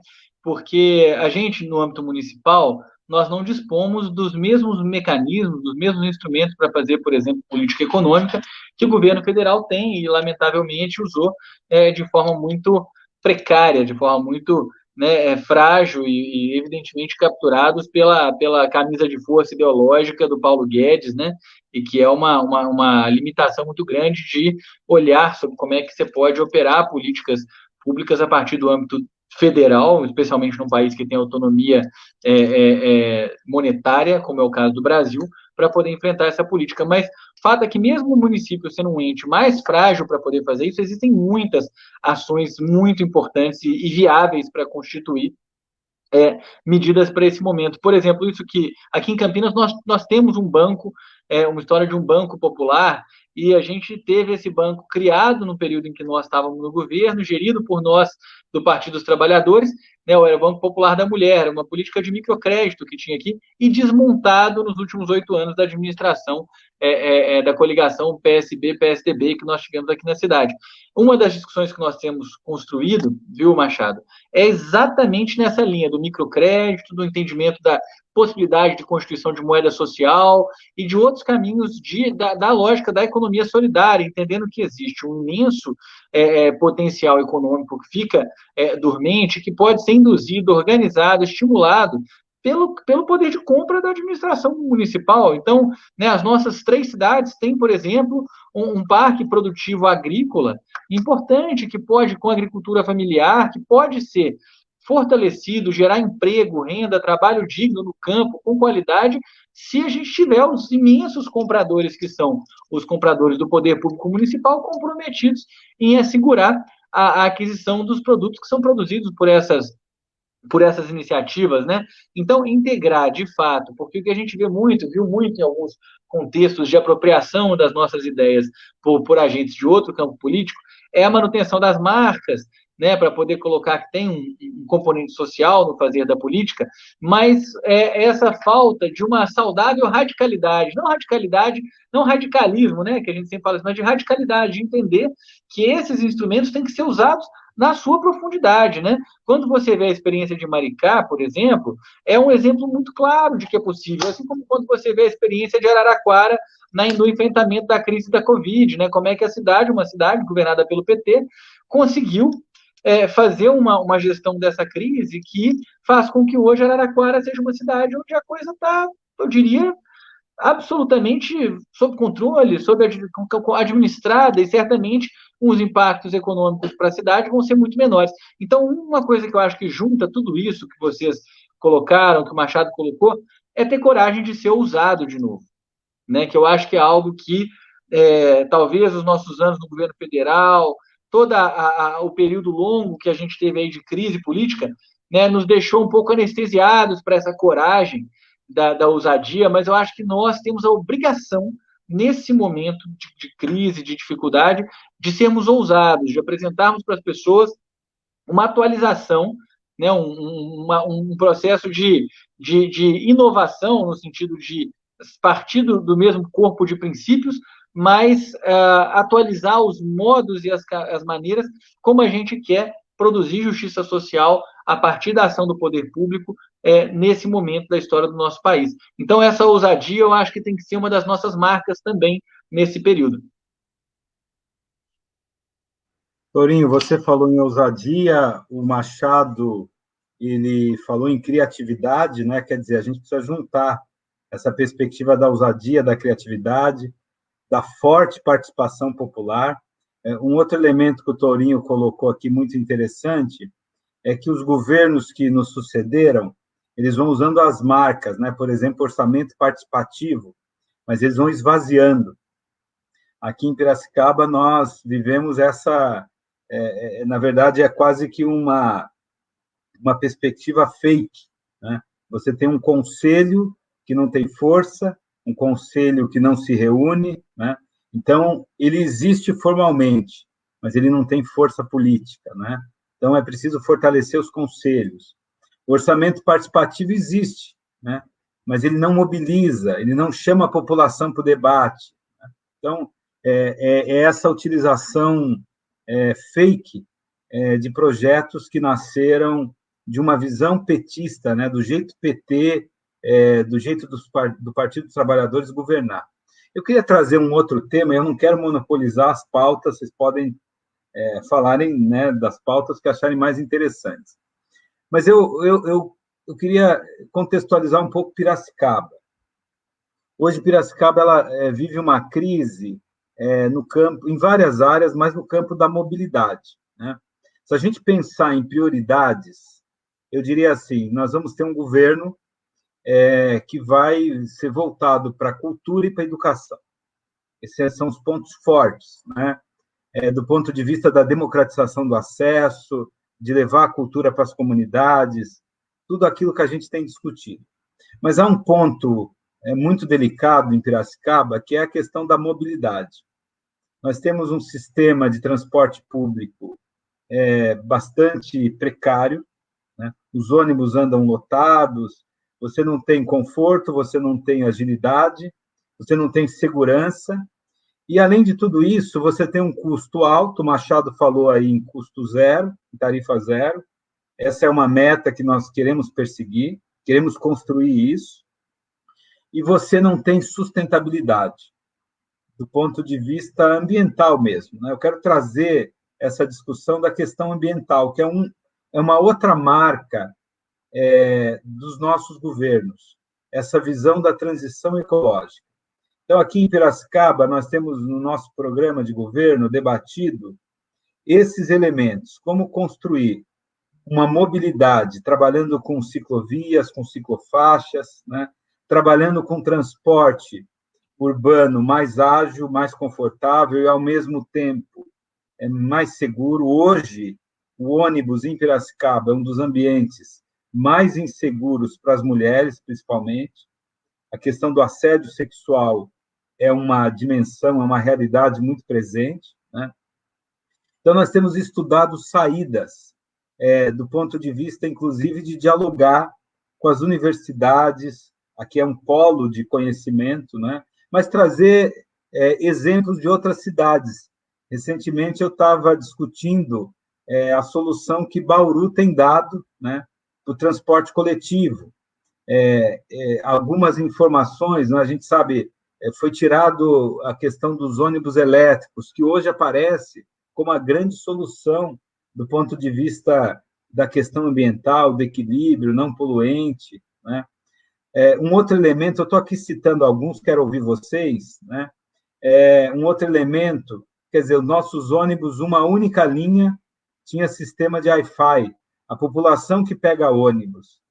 Porque a gente no âmbito municipal nós não dispomos dos mesmos mecanismos, dos mesmos instrumentos para fazer, por exemplo, política econômica que o governo federal tem e lamentavelmente usou é, de forma muito precária, de forma muito né, é, frágil e, e, evidentemente capturados pela, pela camisa de força ideológica do Paulo Guedes, né, e que é uma, uma, uma limitação muito grande de olhar sobre como é que você pode operar políticas públicas a partir do âmbito federal, especialmente num país que tem autonomia é, é, é monetária, como é o caso do Brasil, para poder enfrentar essa política. Mas fato é que mesmo o município sendo um ente mais frágil para poder fazer isso, existem muitas ações muito importantes e, e viáveis para constituir é, medidas para esse momento. Por exemplo, isso que aqui em Campinas nós, nós temos um banco, é, uma história de um banco popular, e a gente teve esse banco criado no período em que nós estávamos no governo, gerido por nós do Partido dos Trabalhadores, né, o Banco Popular da Mulher, uma política de microcrédito que tinha aqui, e desmontado nos últimos oito anos da administração é, é, é da coligação PSB-PSDB que nós tivemos aqui na cidade. Uma das discussões que nós temos construído, viu, Machado, é exatamente nessa linha do microcrédito, do entendimento da possibilidade de constituição de moeda social e de outros caminhos de, da, da lógica da economia solidária, entendendo que existe um imenso é, é potencial econômico que fica é, dormente, que pode ser induzido, organizado, estimulado pelo, pelo poder de compra da administração municipal. Então, né, as nossas três cidades têm, por exemplo, um, um, parque produtivo agrícola importante, que pode, com agricultura familiar, que pode ser fortalecido, gerar emprego, renda, trabalho digno no campo, com qualidade, se a gente tiver os imensos compradores que são os compradores do poder público municipal comprometidos em assegurar a, a aquisição dos produtos que são produzidos por essas por essas iniciativas, né? Então, integrar de fato, porque o que a gente vê muito, viu muito em alguns contextos de apropriação das nossas ideias por, por agentes de outro campo político, é a manutenção das marcas, né, para poder colocar que tem um, um, componente social no fazer da política, mas é essa falta de uma saudável radicalidade, não radicalidade, não radicalismo, né, que a gente sempre fala assim, mas de radicalidade, de entender que esses instrumentos têm que ser usados na sua profundidade, né? Quando você vê a experiência de Maricá, por exemplo, é um exemplo muito claro de que é possível, assim como quando você vê a experiência de Araraquara no enfrentamento da crise da Covid, né? Como é que a cidade, uma cidade governada pelo PT, conseguiu é, fazer uma, uma gestão dessa crise que faz com que hoje Araraquara seja uma cidade onde a coisa está, eu diria, absolutamente sob controle, sob administrada e certamente os impactos econômicos para a cidade vão ser muito menores. Então, uma coisa que eu acho que junta tudo isso que vocês colocaram, que o Machado colocou, é ter coragem de ser ousado de novo, né? Que eu acho que é algo que é, talvez os nossos anos no governo federal, todo o período longo que a gente teve aí de crise política, né, nos deixou um pouco anestesiados para essa coragem da, da ousadia, mas eu acho que nós temos a obrigação, nesse momento de, de crise, de dificuldade, de sermos ousados, de apresentarmos para as pessoas uma atualização, né, um, uma, um processo de, de, de, inovação, no sentido de partir do, do mesmo corpo de princípios, mas uh, atualizar os modos e as, as maneiras como a gente quer produzir justiça social a partir da ação do poder público é, nesse momento da história do nosso país. Então, essa ousadia eu acho que tem que ser uma das nossas marcas também nesse período. Torinho, você falou em ousadia, o Machado ele falou em criatividade, né? Quer dizer, a gente precisa juntar essa perspectiva da ousadia, da criatividade, da forte participação popular. É, um outro elemento que o Torinho colocou aqui muito interessante é que os governos que nos sucederam, eles vão usando as marcas, né? Por exemplo, orçamento participativo, mas eles vão esvaziando. Aqui em Piracicaba nós vivemos essa, é, é, na verdade é quase que uma uma perspectiva fake, né? Você tem um conselho que não tem força, um conselho que não se reúne, né? Então ele existe formalmente, mas ele não tem força política, né? Então é preciso fortalecer os conselhos. O orçamento participativo existe, né? mas ele não mobiliza, ele não chama a população para o debate. Né? Então, é, é, é, essa utilização é, fake é, de projetos que nasceram de uma visão petista, né? do jeito PT, é, do jeito dos, do Partido dos Trabalhadores governar. Eu queria trazer um outro tema, eu não quero monopolizar as pautas, vocês podem é, falarem né, das pautas que acharem mais interessantes. Mas eu, eu, eu, eu queria contextualizar um pouco Piracicaba. Hoje, Piracicaba ela, é, vive uma crise é, no campo, em várias áreas, mas no campo da mobilidade. Né? Se a gente pensar em prioridades, eu diria assim: nós vamos ter um governo é, que vai ser voltado para a cultura e para a educação. Esses são os pontos fortes, né? É, do ponto de vista da democratização do acesso, de levar a cultura para as comunidades, tudo aquilo que a gente tem discutido. Mas há um ponto é, muito delicado em Piracicaba, que é a questão da mobilidade. Nós temos um sistema de transporte público é, bastante precário, né? os ônibus andam lotados, você não tem conforto, você não tem agilidade, você não tem segurança, e, além de tudo isso, você tem um custo alto, o Machado falou aí em custo zero, tarifa zero. Essa é uma meta que nós queremos perseguir, queremos construir isso. E você não tem sustentabilidade, do ponto de vista ambiental mesmo. Né? Eu quero trazer essa discussão da questão ambiental, que é, um, é uma outra marca é, dos nossos governos, essa visão da transição ecológica. Então, aqui em Piracicaba, nós temos no nosso programa de governo debatido esses elementos, como construir uma mobilidade, trabalhando com ciclovias, com ciclofaixas, né? trabalhando com transporte urbano mais ágil, mais confortável e, ao mesmo tempo, é mais seguro. Hoje, o ônibus em Piracicaba é um dos ambientes mais inseguros para as mulheres, principalmente. A questão do assédio sexual é uma dimensão, é uma realidade muito presente. Né? Então, nós temos estudado saídas, é, do ponto de vista, inclusive, de dialogar com as universidades, aqui é um polo de conhecimento, né? mas trazer é, exemplos de outras cidades. Recentemente, eu estava discutindo é, a solução que Bauru tem dado né, para o transporte coletivo. É, é, algumas informações, né, a gente sabe, é, foi tirado a questão dos ônibus elétricos, que hoje aparece como a grande solução do ponto de vista da questão ambiental, do equilíbrio, não poluente. Né? É, um outro elemento, eu estou aqui citando alguns, quero ouvir vocês, né? É, um outro elemento, quer dizer, os nossos ônibus, uma única linha, tinha sistema de Wi-Fi. A população que pega ônibus,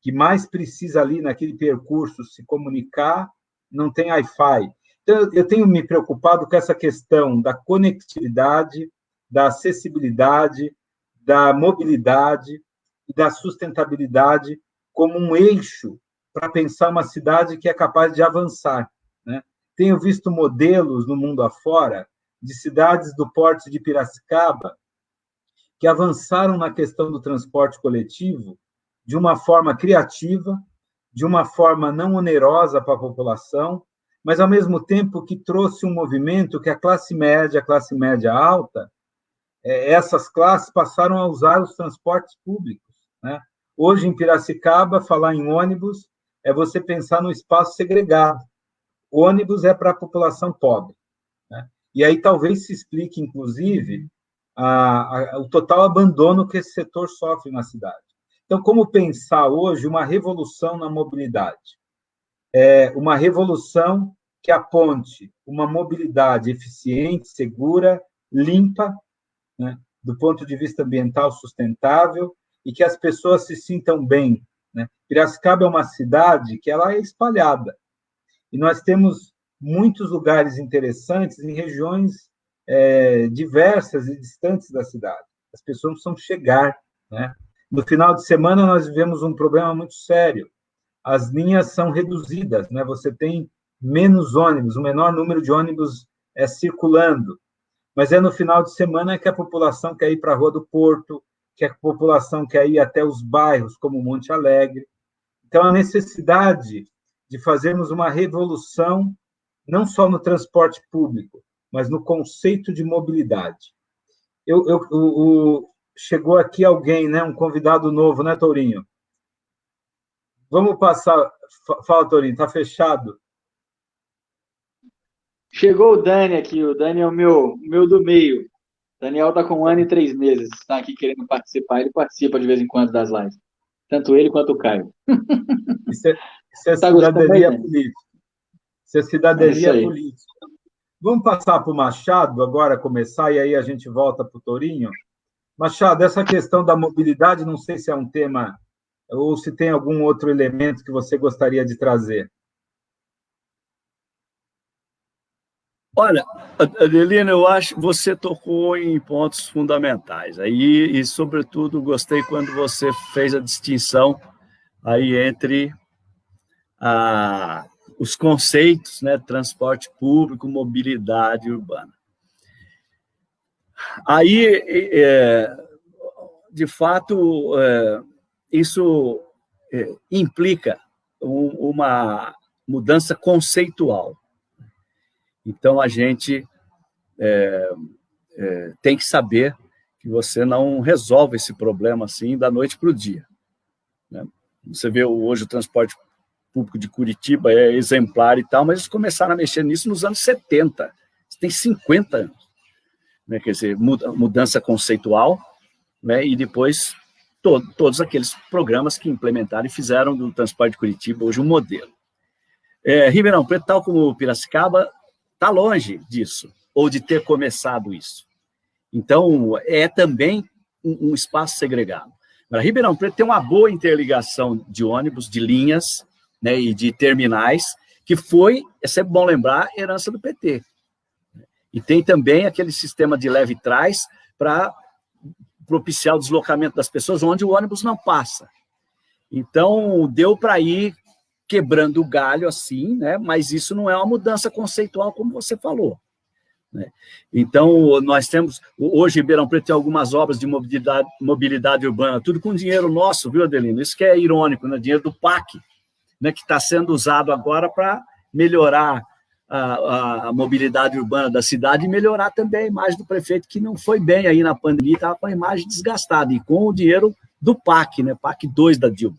que mais precisa ali naquele percurso se comunicar, não tem Wi-Fi. Então, eu tenho me preocupado com essa questão da conectividade, da acessibilidade, da mobilidade e da sustentabilidade como um eixo para pensar uma cidade que é capaz de avançar. Né? Tenho visto modelos no mundo afora de cidades do porte de Piracicaba que avançaram na questão do transporte coletivo de uma forma criativa, de uma forma não onerosa para a população, mas ao mesmo tempo que trouxe um movimento que a classe média, a classe média alta, é, essas classes passaram a usar os transportes públicos. Né? Hoje, em Piracicaba, falar em ônibus é você pensar no espaço segregado. O ônibus é para a população pobre. Né? E aí talvez se explique, inclusive, a, a, o total abandono que esse setor sofre na cidade. Então, como pensar hoje uma revolução na mobilidade? É uma revolução que aponte uma mobilidade eficiente, segura, limpa, né, do ponto de vista ambiental sustentável, e que as pessoas se sintam bem. Né? Piracicaba é uma cidade que ela é espalhada, e nós temos muitos lugares interessantes em regiões é, diversas e distantes da cidade. As pessoas precisam chegar. Né? No final de semana, nós vivemos um problema muito sério. As linhas são reduzidas, né? você tem menos ônibus, o menor número de ônibus é circulando. Mas é no final de semana que a população quer ir para a Rua do Porto, que a população quer ir até os bairros, como Monte Alegre. Então, a necessidade de fazermos uma revolução, não só no transporte público, mas no conceito de mobilidade. Eu, eu, o, chegou aqui alguém, né, um convidado novo, né, Tourinho? Vamos passar. Fala, Tourinho, está fechado? Chegou o Dani aqui, o Dani é o meu, meu do meio. O Daniel está com um ano e três meses, está aqui querendo participar, ele participa de vez em quando das lives. Tanto ele quanto o Caio. Isso é, isso é tá cidadania política. Isso é cidadania é política. Vamos passar para o Machado agora, começar, e aí a gente volta para o Torinho. Machado, essa questão da mobilidade, não sei se é um tema ou se tem algum outro elemento que você gostaria de trazer. Olha, Adelina, eu acho que você tocou em pontos fundamentais. Aí, e, sobretudo, gostei quando você fez a distinção aí entre a, os conceitos, né, transporte público, mobilidade urbana. Aí, é, de fato, é, isso é, implica um, uma mudança conceitual. Então, a gente é, é, tem que saber que você não resolve esse problema assim da noite para o dia. Né? Você vê hoje o transporte público de Curitiba é exemplar e tal, mas eles começaram a mexer nisso nos anos 70, tem 50 anos. Né? Quer dizer, mudança conceitual, né? e depois to todos aqueles programas que implementaram e fizeram do transporte de Curitiba hoje um modelo. É, Ribeirão Preto, tal como Piracicaba, está longe disso, ou de ter começado isso. Então, é também um, um espaço segregado. Agora, Ribeirão Preto tem uma boa interligação de ônibus, de linhas, né, e de terminais, que foi, é sempre bom lembrar, herança do PT. E tem também aquele sistema de leve trás para propiciar o deslocamento das pessoas onde o ônibus não passa. Então, deu para ir quebrando o galho assim, né? mas isso não é uma mudança conceitual, como você falou. Né? Então, nós temos, hoje, Ribeirão Preto tem algumas obras de mobilidade, mobilidade urbana, tudo com dinheiro nosso, viu, Adelino? Isso que é irônico, né? dinheiro do PAC, né? que está sendo usado agora para melhorar a, a, mobilidade urbana da cidade e melhorar também a imagem do prefeito, que não foi bem aí na pandemia, estava com a imagem desgastada, e com o dinheiro do PAC, né, PAC 2 da Dilma.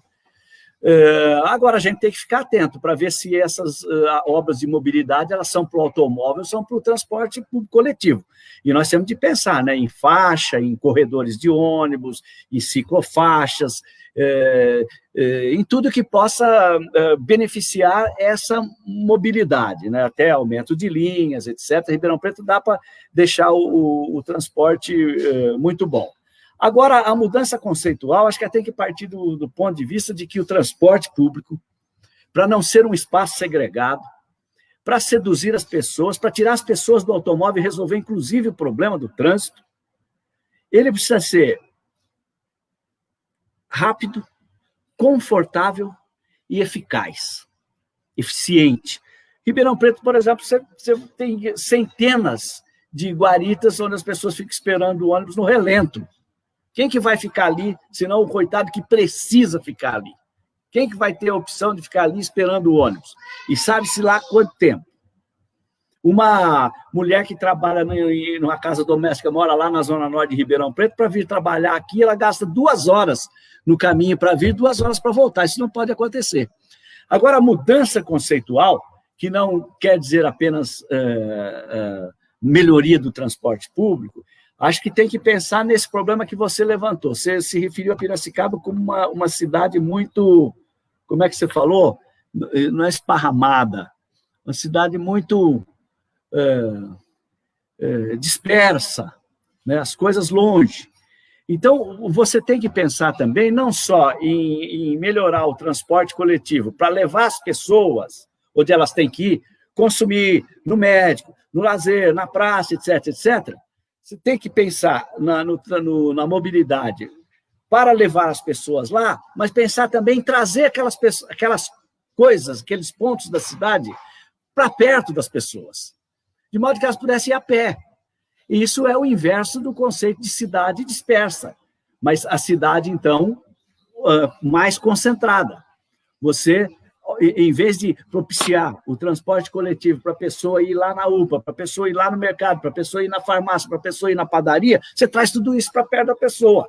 Uh, agora, a gente tem que ficar atento para ver se essas uh, obras de mobilidade elas são para o automóvel são para o transporte coletivo. E nós temos de pensar né, em faixa, em corredores de ônibus, em ciclofaixas, uh, em tudo que possa beneficiar essa mobilidade, né, até aumento de linhas, etc. Ribeirão Preto dá para deixar o, o, o transporte muito bom. Agora, a mudança conceitual, acho que tem que partir do, do ponto de vista de que o transporte público, para não ser um espaço segregado, para seduzir as pessoas, para tirar as pessoas do automóvel e resolver, inclusive, o problema do trânsito, ele precisa ser rápido, confortável e eficaz, eficiente. Ribeirão Preto, por exemplo, você, você tem centenas de guaritas onde as pessoas ficam esperando o ônibus no relento. Quem que vai ficar ali, senão o coitado que precisa ficar ali? Quem que vai ter a opção de ficar ali esperando o ônibus? E sabe-se lá quanto tempo? Uma mulher que trabalha numa casa doméstica, mora lá na Zona Norte de Ribeirão Preto, para vir trabalhar aqui, ela gasta duas horas no caminho para vir, duas horas para voltar. Isso não pode acontecer. Agora, a mudança conceitual, que não quer dizer apenas é, é, melhoria do transporte público, acho que tem que pensar nesse problema que você levantou. Você se referiu a Piracicaba como uma, uma cidade muito, como é que você falou? Não é esparramada, uma cidade muito é, é, dispersa, né? as coisas longe. Então, você tem que pensar também não só em, em melhorar o transporte coletivo para levar as pessoas onde elas têm que ir, consumir no médico, no lazer, na praça, etc., etc., você tem que pensar na, no, no, na mobilidade para levar as pessoas lá, mas pensar também em trazer aquelas, aquelas coisas, aqueles pontos da cidade para perto das pessoas, de modo que elas pudessem ir a pé. E isso é o inverso do conceito de cidade dispersa, mas a cidade, então, mais concentrada. Você em vez de propiciar o transporte coletivo para a pessoa ir lá na UPA, para a pessoa ir lá no mercado, para a pessoa ir na farmácia, para a pessoa ir na padaria, você traz tudo isso para perto da pessoa,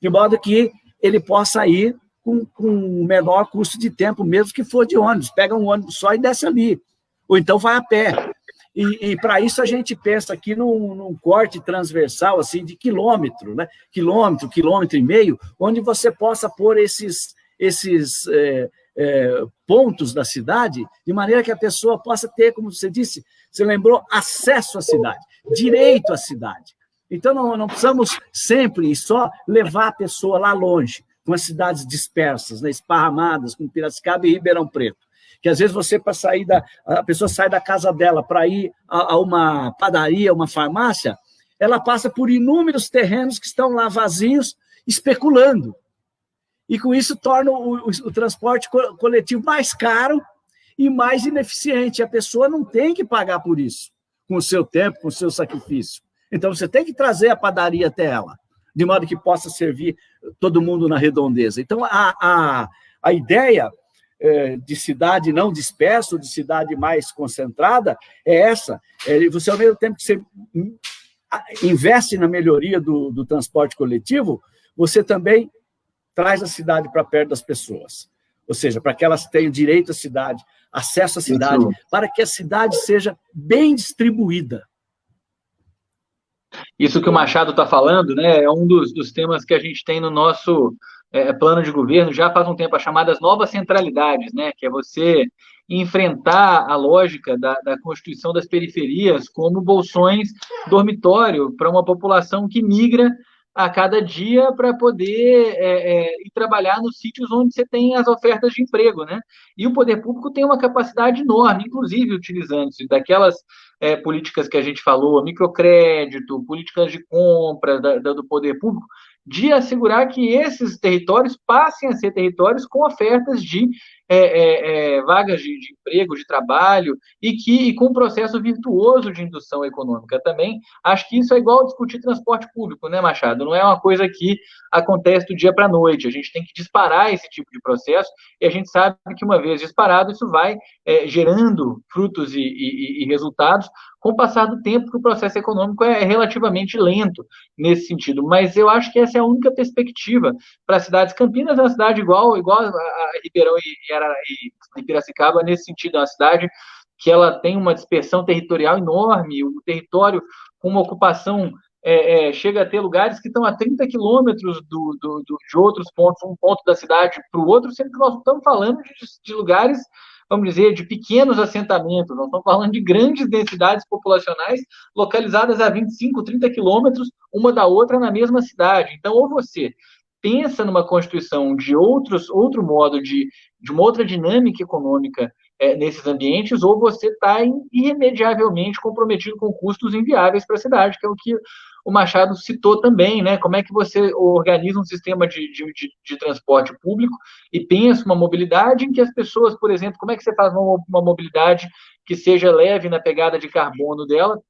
de modo que ele possa ir com, com menor custo de tempo, mesmo que for de ônibus, pega um ônibus só e desce ali, ou então vai a pé. E, e para isso a gente pensa aqui num, num, corte transversal assim de quilômetro, né? quilômetro, quilômetro e meio, onde você possa pôr esses, esses é, é, pontos da cidade, de maneira que a pessoa possa ter, como você disse, você lembrou, acesso à cidade, direito à cidade. Então, não, não precisamos sempre e só levar a pessoa lá longe, com as cidades dispersas, né, esparramadas, com Piracicaba e Ribeirão Preto. Que às vezes você, para sair da. A pessoa sai da casa dela para ir a, a uma padaria, uma farmácia, ela passa por inúmeros terrenos que estão lá vazios, especulando e com isso torna o, o, o transporte coletivo mais caro e mais ineficiente. A pessoa não tem que pagar por isso, com o seu tempo, com o seu sacrifício. Então, você tem que trazer a padaria até ela, de modo que possa servir todo mundo na redondeza. Então, a, a, a ideia é, de cidade não dispersa, de cidade mais concentrada, é essa. É, você, ao mesmo tempo que você investe na melhoria do, do transporte coletivo, você também traz a cidade para perto das pessoas. Ou seja, para que elas tenham direito à cidade, acesso à cidade, Isso. para que a cidade seja bem distribuída. Isso que o Machado está falando, né, é um dos, dos, temas que a gente tem no nosso é, plano de governo já faz um tempo, as chamadas novas centralidades, né, que é você enfrentar a lógica da, da constituição das periferias como bolsões dormitório para uma população que migra a cada dia para poder é, é, ir trabalhar nos sítios onde você tem as ofertas de emprego, né? E o poder público tem uma capacidade enorme, inclusive utilizando-se daquelas é, políticas que a gente falou, microcrédito, políticas de compra da, da, do poder público, de assegurar que esses territórios passem a ser territórios com ofertas de é, é, é, vagas de, de, emprego, de trabalho, e que e com um processo virtuoso de indução econômica também. Acho que isso é igual discutir transporte público, né, Machado? Não é uma coisa que acontece do dia para a noite. A gente tem que disparar esse tipo de processo, e a gente sabe que uma vez disparado, isso vai é, gerando frutos e, e, e resultados com o passar do tempo que o processo econômico é relativamente lento nesse sentido. Mas eu acho que essa é a única perspectiva para as cidades. Campinas é uma cidade igual, igual a Ribeirão e, e Piracicaba, nesse sentido, é uma cidade que ela tem uma dispersão territorial enorme, o território com uma ocupação é, é, chega a ter lugares que estão a 30 quilômetros do, do, do, de outros pontos, um ponto da cidade para o outro, sendo que nós estamos falando de, de lugares vamos dizer, de pequenos assentamentos, nós estamos falando de grandes densidades populacionais localizadas a 25, 30 quilômetros uma da outra na mesma cidade. Então, ou você pensa numa constituição de outros, outro modo de, de uma outra dinâmica econômica é, nesses ambientes, ou você está irremediavelmente comprometido com custos inviáveis para a cidade, que é o que o Machado citou também, né? Como é que você organiza um sistema de, de, de, transporte público e pensa uma mobilidade em que as pessoas, por exemplo, como é que você faz uma, uma mobilidade que seja leve na pegada de carbono dela,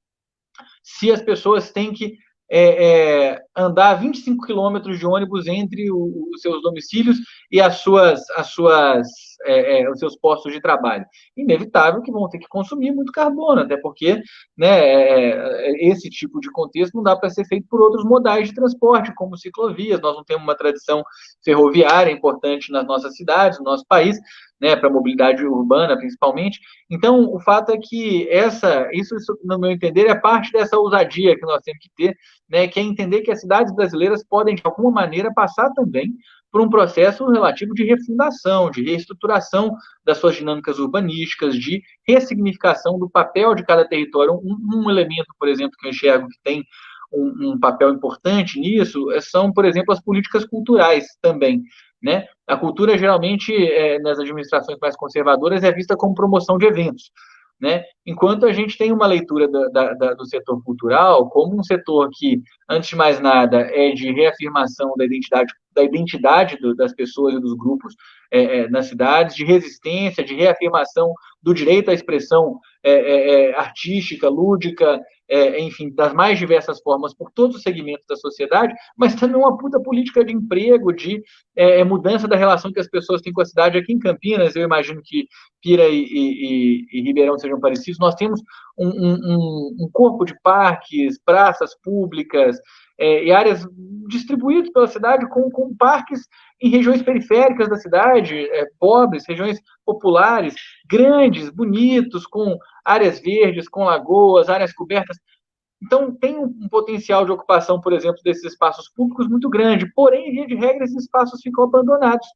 se as pessoas têm que é, é, andar 25 quilômetros de ônibus entre os seus domicílios e as suas, as suas, é, é, os seus postos de trabalho. Inevitável que vão ter que consumir muito carbono, até porque né, é, é, esse tipo de contexto não dá para ser feito por outros modais de transporte, como ciclovias. Nós não temos uma tradição ferroviária importante nas nossas cidades, no nosso país, né, para a mobilidade urbana, principalmente. Então, o fato é que essa, isso, isso, no meu entender, é parte dessa ousadia que nós temos que ter, né, que é entender que as cidades brasileiras podem, de alguma maneira, passar também por um processo relativo de refundação, de reestruturação das suas dinâmicas urbanísticas, de ressignificação do papel de cada território. Um, um elemento, por exemplo, que eu enxergo que tem um, um, papel importante nisso são, por exemplo, as políticas culturais também. Né? A cultura, geralmente, é, nas administrações mais conservadoras, é vista como promoção de eventos. Né? Enquanto a gente tem uma leitura da, da, do setor cultural como um setor que, antes de mais nada, é de reafirmação da identidade, da identidade do, das pessoas e dos grupos é, é, nas cidades, de resistência, de reafirmação do direito à expressão é, é, é artística, lúdica, é, enfim, das mais diversas formas por todos os segmentos da sociedade, mas também uma puta política de emprego, de é, é, mudança da relação que as pessoas têm com a cidade. Aqui em Campinas, eu imagino que Pira e, e, e Ribeirão sejam parecidos, nós temos um, um, um corpo de parques, praças públicas, é, e áreas distribuídas pela cidade com, com parques em regiões periféricas da cidade, é, pobres, regiões populares, grandes, bonitos, com áreas verdes, com lagoas, áreas cobertas. Então, tem um, potencial de ocupação, por exemplo, desses espaços públicos muito grande, porém, via de regra, esses espaços ficam abandonados,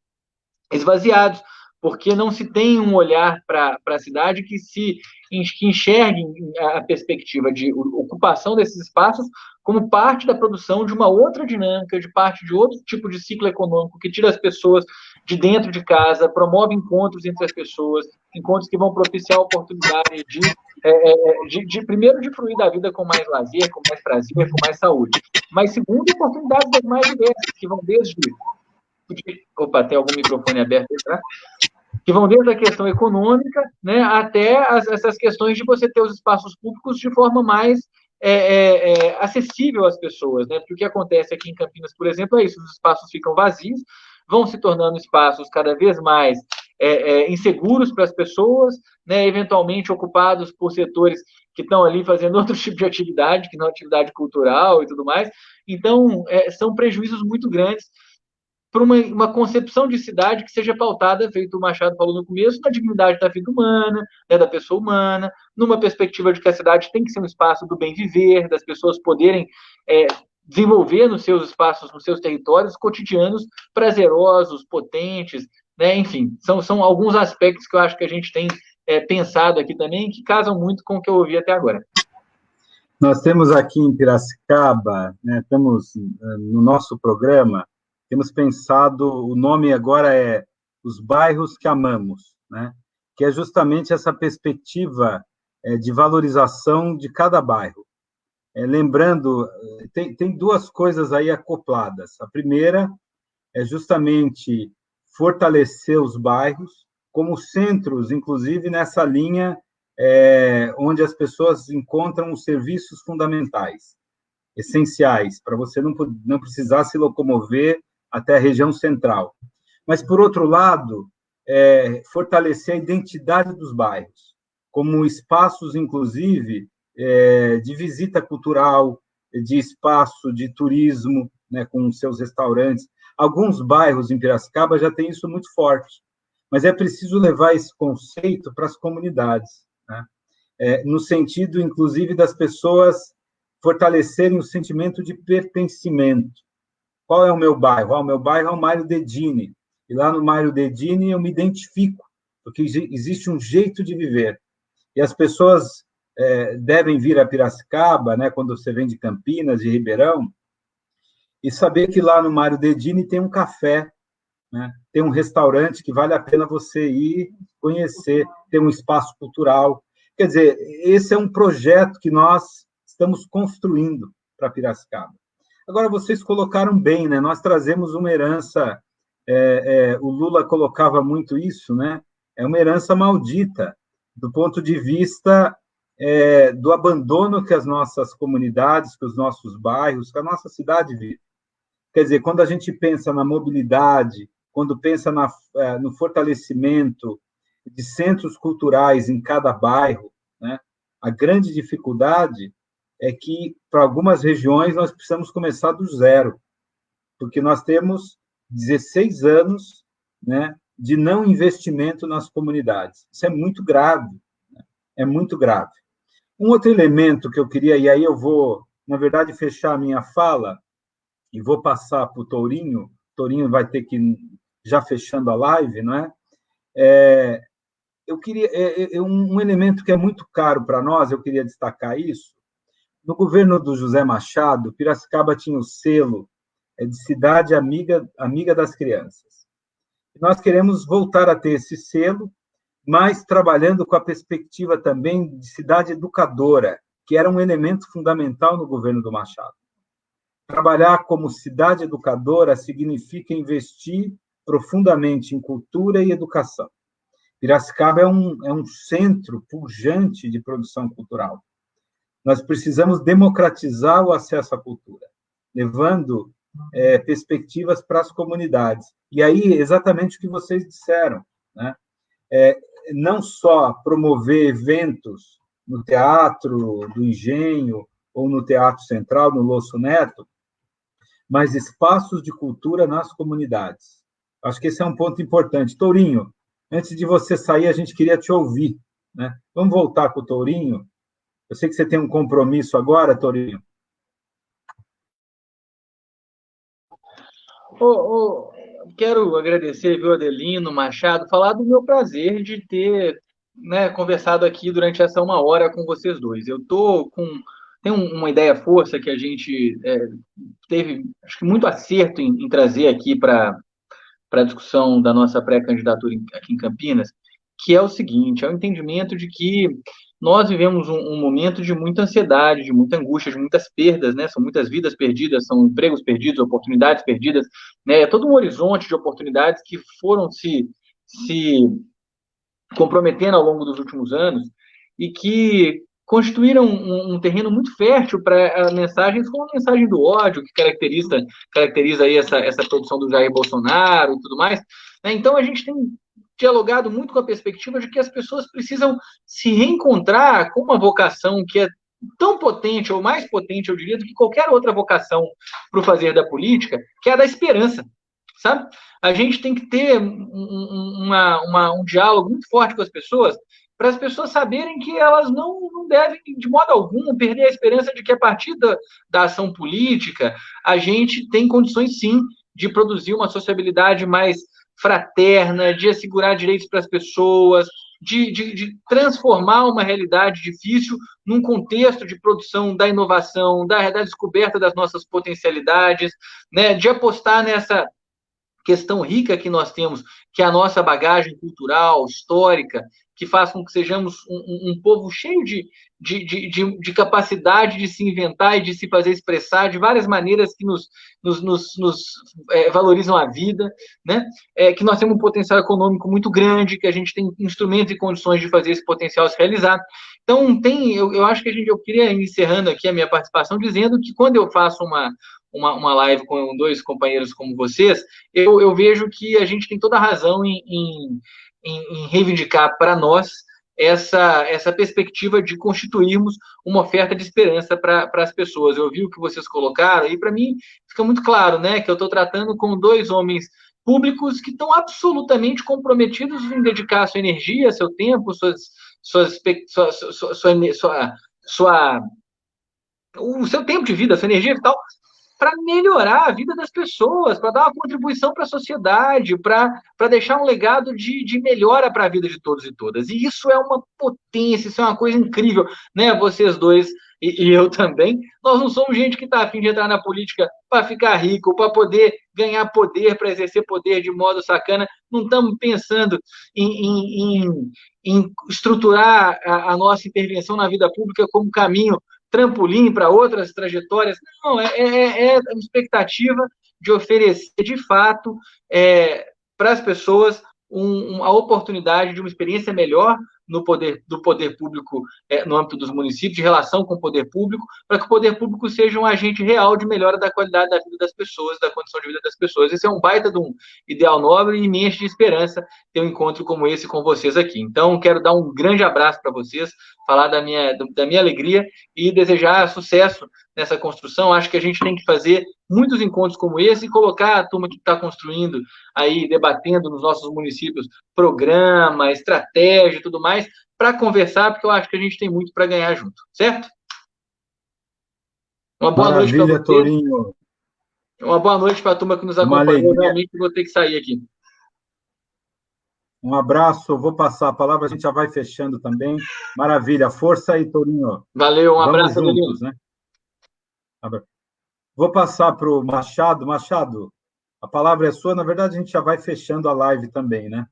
esvaziados, porque não se tem um olhar para a cidade que se que enxergue a perspectiva de ocupação desses espaços como parte da produção de uma outra dinâmica, de parte de outro tipo de ciclo econômico que tira as pessoas de dentro de casa, promove encontros entre as pessoas, encontros que vão propiciar a oportunidade de, é, é de, de, primeiro, de fruir da vida com mais lazer, com mais prazer, com mais saúde, mas segundo, oportunidades das mais diversas, que vão desde Opa, tem algum microfone aberto aí, tá? Que vão desde a questão econômica, né, até as, essas questões de você ter os espaços públicos de forma mais é, é, é, acessível às pessoas, né? Porque o que acontece aqui em Campinas, por exemplo, é isso: os espaços ficam vazios, vão se tornando espaços cada vez mais é, é, inseguros para as pessoas, né? Eventualmente ocupados por setores que estão ali fazendo outro tipo de atividade, que não é atividade cultural e tudo mais. Então, é, são prejuízos muito grandes para uma, uma, concepção de cidade que seja pautada, feito o Machado falou no começo, na dignidade da vida humana, né, da pessoa humana, numa perspectiva de que a cidade tem que ser um espaço do bem viver, das pessoas poderem é, desenvolver nos seus espaços, nos seus territórios cotidianos prazerosos, potentes, né, enfim, são, são alguns aspectos que eu acho que a gente tem é, pensado aqui também, que casam muito com o que eu ouvi até agora. Nós temos aqui em Piracicaba, né, eh, no nosso programa, temos pensado, o nome agora é Os Bairros que Amamos, né? que é justamente essa perspectiva é, de valorização de cada bairro. É, lembrando, tem, tem duas coisas aí acopladas. A primeira é justamente fortalecer os bairros, como centros, inclusive nessa linha é, onde as pessoas encontram os serviços fundamentais, essenciais, para você não, não precisar se locomover até a região central. Mas, por outro lado, é, fortalecer a identidade dos bairros, como espaços, inclusive, é, de visita cultural, de espaço de turismo, né, com seus restaurantes. Alguns bairros em Piracicaba já têm isso muito forte, mas é preciso levar esse conceito para as comunidades, né? é, no sentido, inclusive, das pessoas fortalecerem o sentimento de pertencimento. Qual é o meu bairro? Ah, o meu bairro é o Mário Dedini, e lá no Mário Dedini eu me identifico, porque existe um jeito de viver. E as pessoas é, devem vir a Piracicaba, né, quando você vem de Campinas, de Ribeirão, e saber que lá no Mário Dedini tem um café, né, tem um restaurante que vale a pena você ir conhecer, tem um espaço cultural. Quer dizer, esse é um projeto que nós estamos construindo para Piracicaba. Agora, vocês colocaram bem, né? Nós trazemos uma herança, é, é, o Lula colocava muito isso, né? É uma herança maldita, do ponto de vista é, do abandono que as nossas comunidades, que os nossos bairros, que a nossa cidade vive. Quer dizer, quando a gente pensa na mobilidade, quando pensa na, é, no fortalecimento de centros culturais em cada bairro, né, a grande dificuldade é que, para algumas regiões, nós precisamos começar do zero, porque nós temos 16 anos né, de não investimento nas comunidades. Isso é muito grave, né? é muito grave. Um outro elemento que eu queria, e aí eu vou, na verdade, fechar a minha fala e vou passar para o Tourinho, Tourinho vai ter que, já fechando a live, não é? é eu queria, é, é, é um elemento que é muito caro para nós, eu queria destacar isso. No governo do José Machado, Piracicaba tinha o selo é, de cidade amiga, amiga das crianças. Nós queremos voltar a ter esse selo, mas trabalhando com a perspectiva também de cidade educadora, que era um elemento fundamental no governo do Machado. Trabalhar como cidade educadora significa investir profundamente em cultura e educação. Piracicaba é um, é um centro pujante de produção cultural. Nós precisamos democratizar o acesso à cultura, levando é, perspectivas para as comunidades. E aí, exatamente o que vocês disseram, né? É, não só promover eventos no Teatro do Engenho ou no Teatro Central, no Losso Neto, mas espaços de cultura nas comunidades. Acho que esse é um ponto importante. Tourinho, antes de você sair, a gente queria te ouvir. Né? Vamos voltar com o Tourinho. Eu sei que você tem um compromisso agora, Tourinho. Oh, oh, quero agradecer, viu, Adelino, Machado, falar do meu prazer de ter né, conversado aqui durante essa uma hora com vocês dois. Eu tô com tem uma ideia força que a gente é, teve, acho que muito acerto em, em trazer aqui para a discussão da nossa pré-candidatura aqui em Campinas, que é o seguinte: é o entendimento de que nós vivemos um, um, momento de muita ansiedade, de muita angústia, de muitas perdas, né? São muitas vidas perdidas, são empregos perdidos, oportunidades perdidas, né? É todo um horizonte de oportunidades que foram se, se comprometendo ao longo dos últimos anos e que constituíram um, um terreno muito fértil para mensagens como a mensagem do ódio, que caracteriza, caracteriza aí essa, essa produção do Jair Bolsonaro e tudo mais. Né? Então, a gente tem dialogado muito com a perspectiva de que as pessoas precisam se reencontrar com uma vocação que é tão potente, ou mais potente, eu diria, do que qualquer outra vocação para o fazer da política, que é a da esperança, sabe? A gente tem que ter um, uma, uma, um diálogo muito forte com as pessoas, para as pessoas saberem que elas não, não devem, de modo algum, perder a esperança de que, a partir da, da ação política, a gente tem condições, sim, de produzir uma sociabilidade mais fraterna, de assegurar direitos para as pessoas, de, de, de, transformar uma realidade difícil num contexto de produção da inovação, da, da descoberta das nossas potencialidades, né, de apostar nessa questão rica que nós temos, que é a nossa bagagem cultural, histórica, que faz com que sejamos um, um povo cheio de, de, de, de, capacidade de se inventar e de se fazer expressar de várias maneiras que nos, nos, nos, nos é, valorizam a vida, né? É, que nós temos um potencial econômico muito grande, que a gente tem instrumentos e condições de fazer esse potencial se realizar. Então, tem, eu, eu acho que a gente, eu queria encerrando aqui a minha participação dizendo que quando eu faço uma, uma, uma live com dois companheiros como vocês, eu, eu vejo que a gente tem toda a razão em, em, em, reivindicar para nós essa, essa perspectiva de constituirmos uma oferta de esperança para as pessoas. Eu vi o que vocês colocaram, e para mim fica muito claro né, que eu estou tratando com dois homens públicos que estão absolutamente comprometidos em dedicar sua energia, seu tempo, suas, suas, sua, sua, sua, sua, sua o seu tempo de vida, sua energia vital para melhorar a vida das pessoas, para dar uma contribuição para a sociedade, para deixar um legado de, de melhora para a vida de todos e todas. E isso é uma potência, isso é uma coisa incrível, né? Vocês dois e, e eu também, nós não somos gente que está afim de entrar na política para ficar rico, para poder ganhar poder, para exercer poder de modo sacana. Não estamos pensando em, em, em, em estruturar a, a nossa intervenção na vida pública como caminho trampolim para outras trajetórias. Não, é, é, é uma expectativa de oferecer, de fato, é, para as pessoas um, um, a oportunidade de uma experiência melhor no poder do poder público é, no âmbito dos municípios, de relação com o poder público, para que o poder público seja um agente real de melhora da qualidade da vida das pessoas, da condição de vida das pessoas. Esse é um baita de um ideal nobre e me enche de esperança ter um encontro como esse com vocês aqui. Então, quero dar um grande abraço para vocês, falar da minha, da minha alegria e desejar sucesso nessa construção. Acho que a gente tem que fazer muitos encontros como esse e colocar a turma que está construindo aí, debatendo nos nossos municípios, programa, estratégia e tudo mais, para conversar, porque eu acho que a gente tem muito para ganhar junto, certo? Uma boa Maravilha, noite para você. Torinho. Uma boa noite para a turma que nos acompanhou. Realmente vou ter que sair aqui. Um abraço, vou passar a palavra, a gente já vai fechando também. Maravilha, força aí, Torinho. Valeu, um Vamos abraço, juntos, né? Vou passar para o Machado. Machado, a palavra é sua. Na verdade, a gente já vai fechando a live também, né?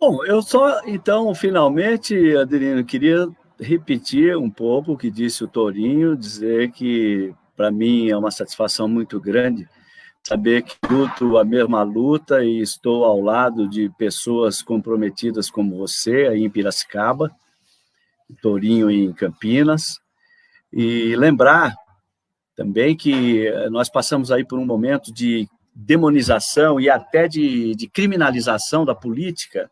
Bom, eu só, então, finalmente, Adelino, queria repetir um pouco o que disse o Torinho, dizer que, para mim, é uma satisfação muito grande saber que luto a mesma luta e estou ao lado de pessoas comprometidas como você, aí em Piracicaba, Torinho em Campinas, e lembrar também que eh, nós passamos aí por um momento de demonização e até de, de criminalização da política,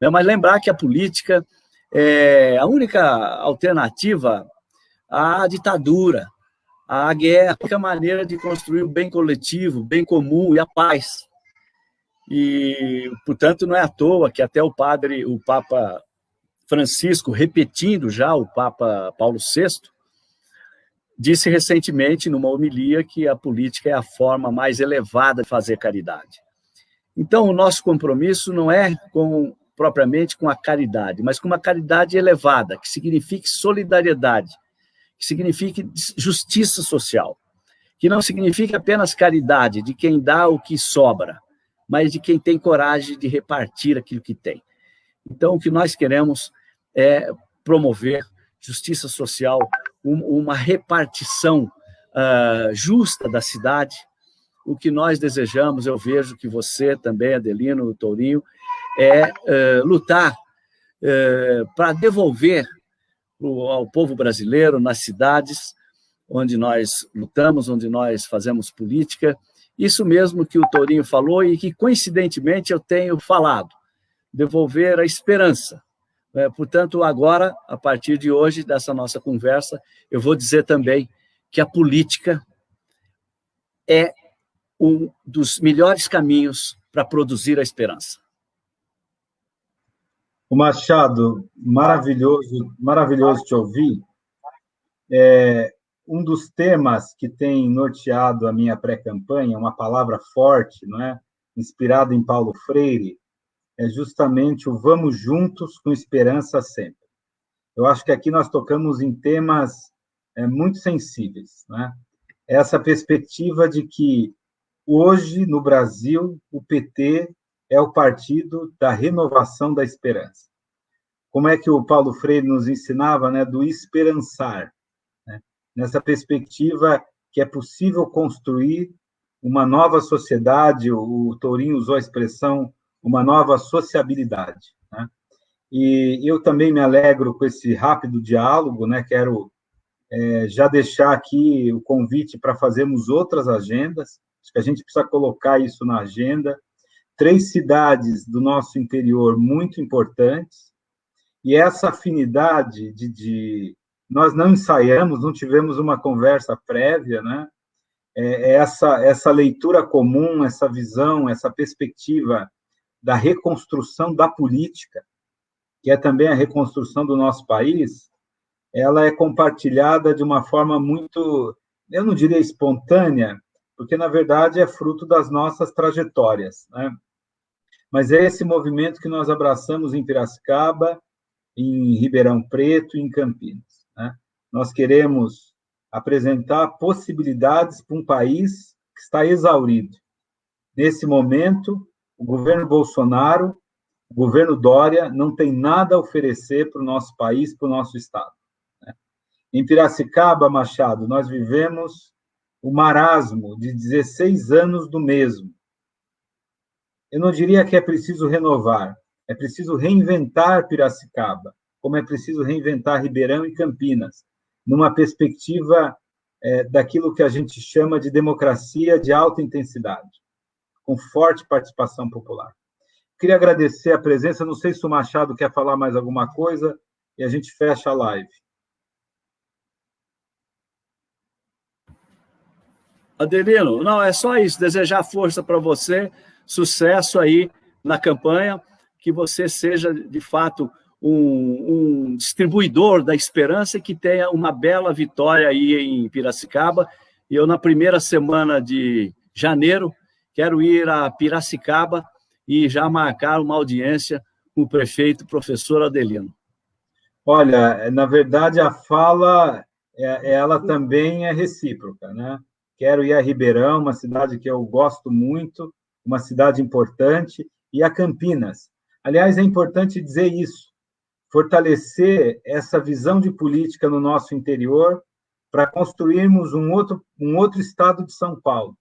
né? mas lembrar que a política é a única alternativa à ditadura, à guerra, a única maneira de construir o bem coletivo, o bem comum e a paz. E, portanto, não é à toa que até o padre, o Papa Francisco, repetindo já o Papa Paulo VI, disse recentemente, numa homilia, que a política é a forma mais elevada de fazer caridade. Então, o nosso compromisso não é com, propriamente com a caridade, mas com uma caridade elevada, que signifique solidariedade, que signifique justiça social, que não signifique apenas caridade de quem dá o que sobra, mas de quem tem coragem de repartir aquilo que tem. Então, o que nós queremos é promover justiça social uma repartição uh, justa da cidade. O que nós desejamos, eu vejo que você também, Adelino, Tourinho, é uh, lutar uh, para devolver ao povo brasileiro, nas cidades onde nós lutamos, onde nós fazemos política, isso mesmo que o Tourinho falou e que, coincidentemente, eu tenho falado, devolver a esperança, é, portanto, agora, a partir de hoje, dessa nossa conversa, eu vou dizer também que a política é um dos melhores caminhos para produzir a esperança. O Machado, maravilhoso, maravilhoso te ouvir. É, um dos temas que tem norteado a minha pré-campanha, uma palavra forte, não é? inspirada em Paulo Freire, é justamente o vamos juntos com esperança sempre. Eu acho que aqui nós tocamos em temas é, muito sensíveis, né? Essa perspectiva de que Hoje, no Brasil, o PT é o partido da renovação da esperança. Como é que o Paulo Freire nos ensinava, né, do esperançar, né? nessa perspectiva que é possível construir uma nova sociedade, o Tourinho usou a expressão uma nova sociabilidade. Né? E eu também me alegro com esse rápido diálogo, né? quero é, já deixar aqui o convite para fazermos outras agendas, acho que a gente precisa colocar isso na agenda. Três cidades do nosso interior muito importantes, e essa afinidade de, de nós não ensaiamos, não tivemos uma conversa prévia, né? É, é essa, essa leitura comum, essa visão, essa perspectiva da reconstrução da política, que é também a reconstrução do nosso país, ela é compartilhada de uma forma muito, eu não diria espontânea, porque na verdade é fruto das nossas trajetórias, né? Mas é esse movimento que nós abraçamos em Piracicaba, em Ribeirão Preto em Campinas. Né? Nós queremos apresentar possibilidades para um país que está exaurido. Nesse momento, o governo Bolsonaro, o governo Dória, não tem nada a oferecer para o nosso país, para o nosso Estado. Né? Em Piracicaba, Machado, nós vivemos o marasmo de 16 anos do mesmo. Eu não diria que é preciso renovar, é preciso reinventar Piracicaba, como é preciso reinventar Ribeirão e Campinas, numa perspectiva é, daquilo que a gente chama de democracia de alta intensidade, com forte participação popular. Queria agradecer a presença, não sei se o Machado quer falar mais alguma coisa, e a gente fecha a live. Adelino, não, é só isso, desejar força para você, sucesso aí na campanha, que você seja, de fato, um, um, distribuidor da esperança e que tenha uma bela vitória aí em Piracicaba. E eu, na primeira semana de janeiro, quero ir a Piracicaba e já marcar uma audiência com o prefeito, professor Adelino. Olha, na verdade, a fala, é, ela também é recíproca, né? Quero ir a Ribeirão, uma cidade que eu gosto muito, uma cidade importante, e a Campinas, Aliás, é importante dizer isso, fortalecer essa visão de política no nosso interior para construirmos um outro, um outro estado de São Paulo.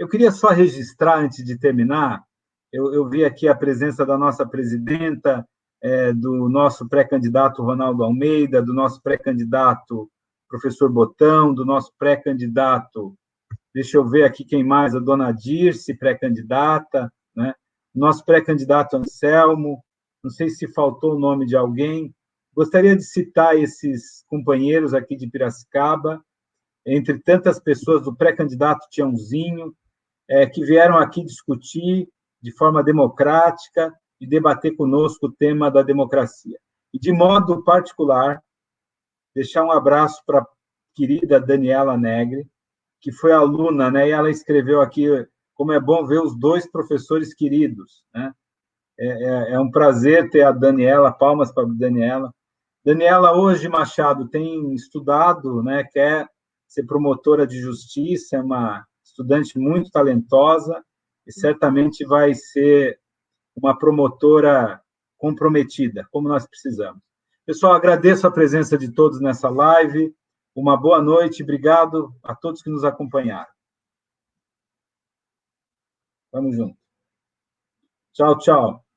Eu queria só registrar, antes de terminar, eu, eu vi aqui a presença da nossa presidenta, é, do nosso pré-candidato Ronaldo Almeida, do nosso pré-candidato professor Botão, do nosso pré-candidato, deixa eu ver aqui quem mais, a dona Dirce, pré-candidata, né? nosso pré-candidato Anselmo, não sei se faltou o nome de alguém. Gostaria de citar esses companheiros aqui de Piracicaba, entre tantas pessoas do pré-candidato Tiãozinho, é, que vieram aqui discutir de forma democrática e debater conosco o tema da democracia. E, de modo particular, deixar um abraço para a querida Daniela Negre, que foi aluna, né, e ela escreveu aqui como é bom ver os dois professores queridos, né? É, é, é um prazer ter a Daniela, palmas para a Daniela. Daniela, hoje, Machado, tem estudado, né, quer ser promotora de justiça, é uma estudante muito talentosa e certamente vai ser uma promotora comprometida, como nós precisamos. Pessoal, agradeço a presença de todos nessa live. Uma boa noite, obrigado a todos que nos acompanharam. Tamo junto. Tchau, tchau.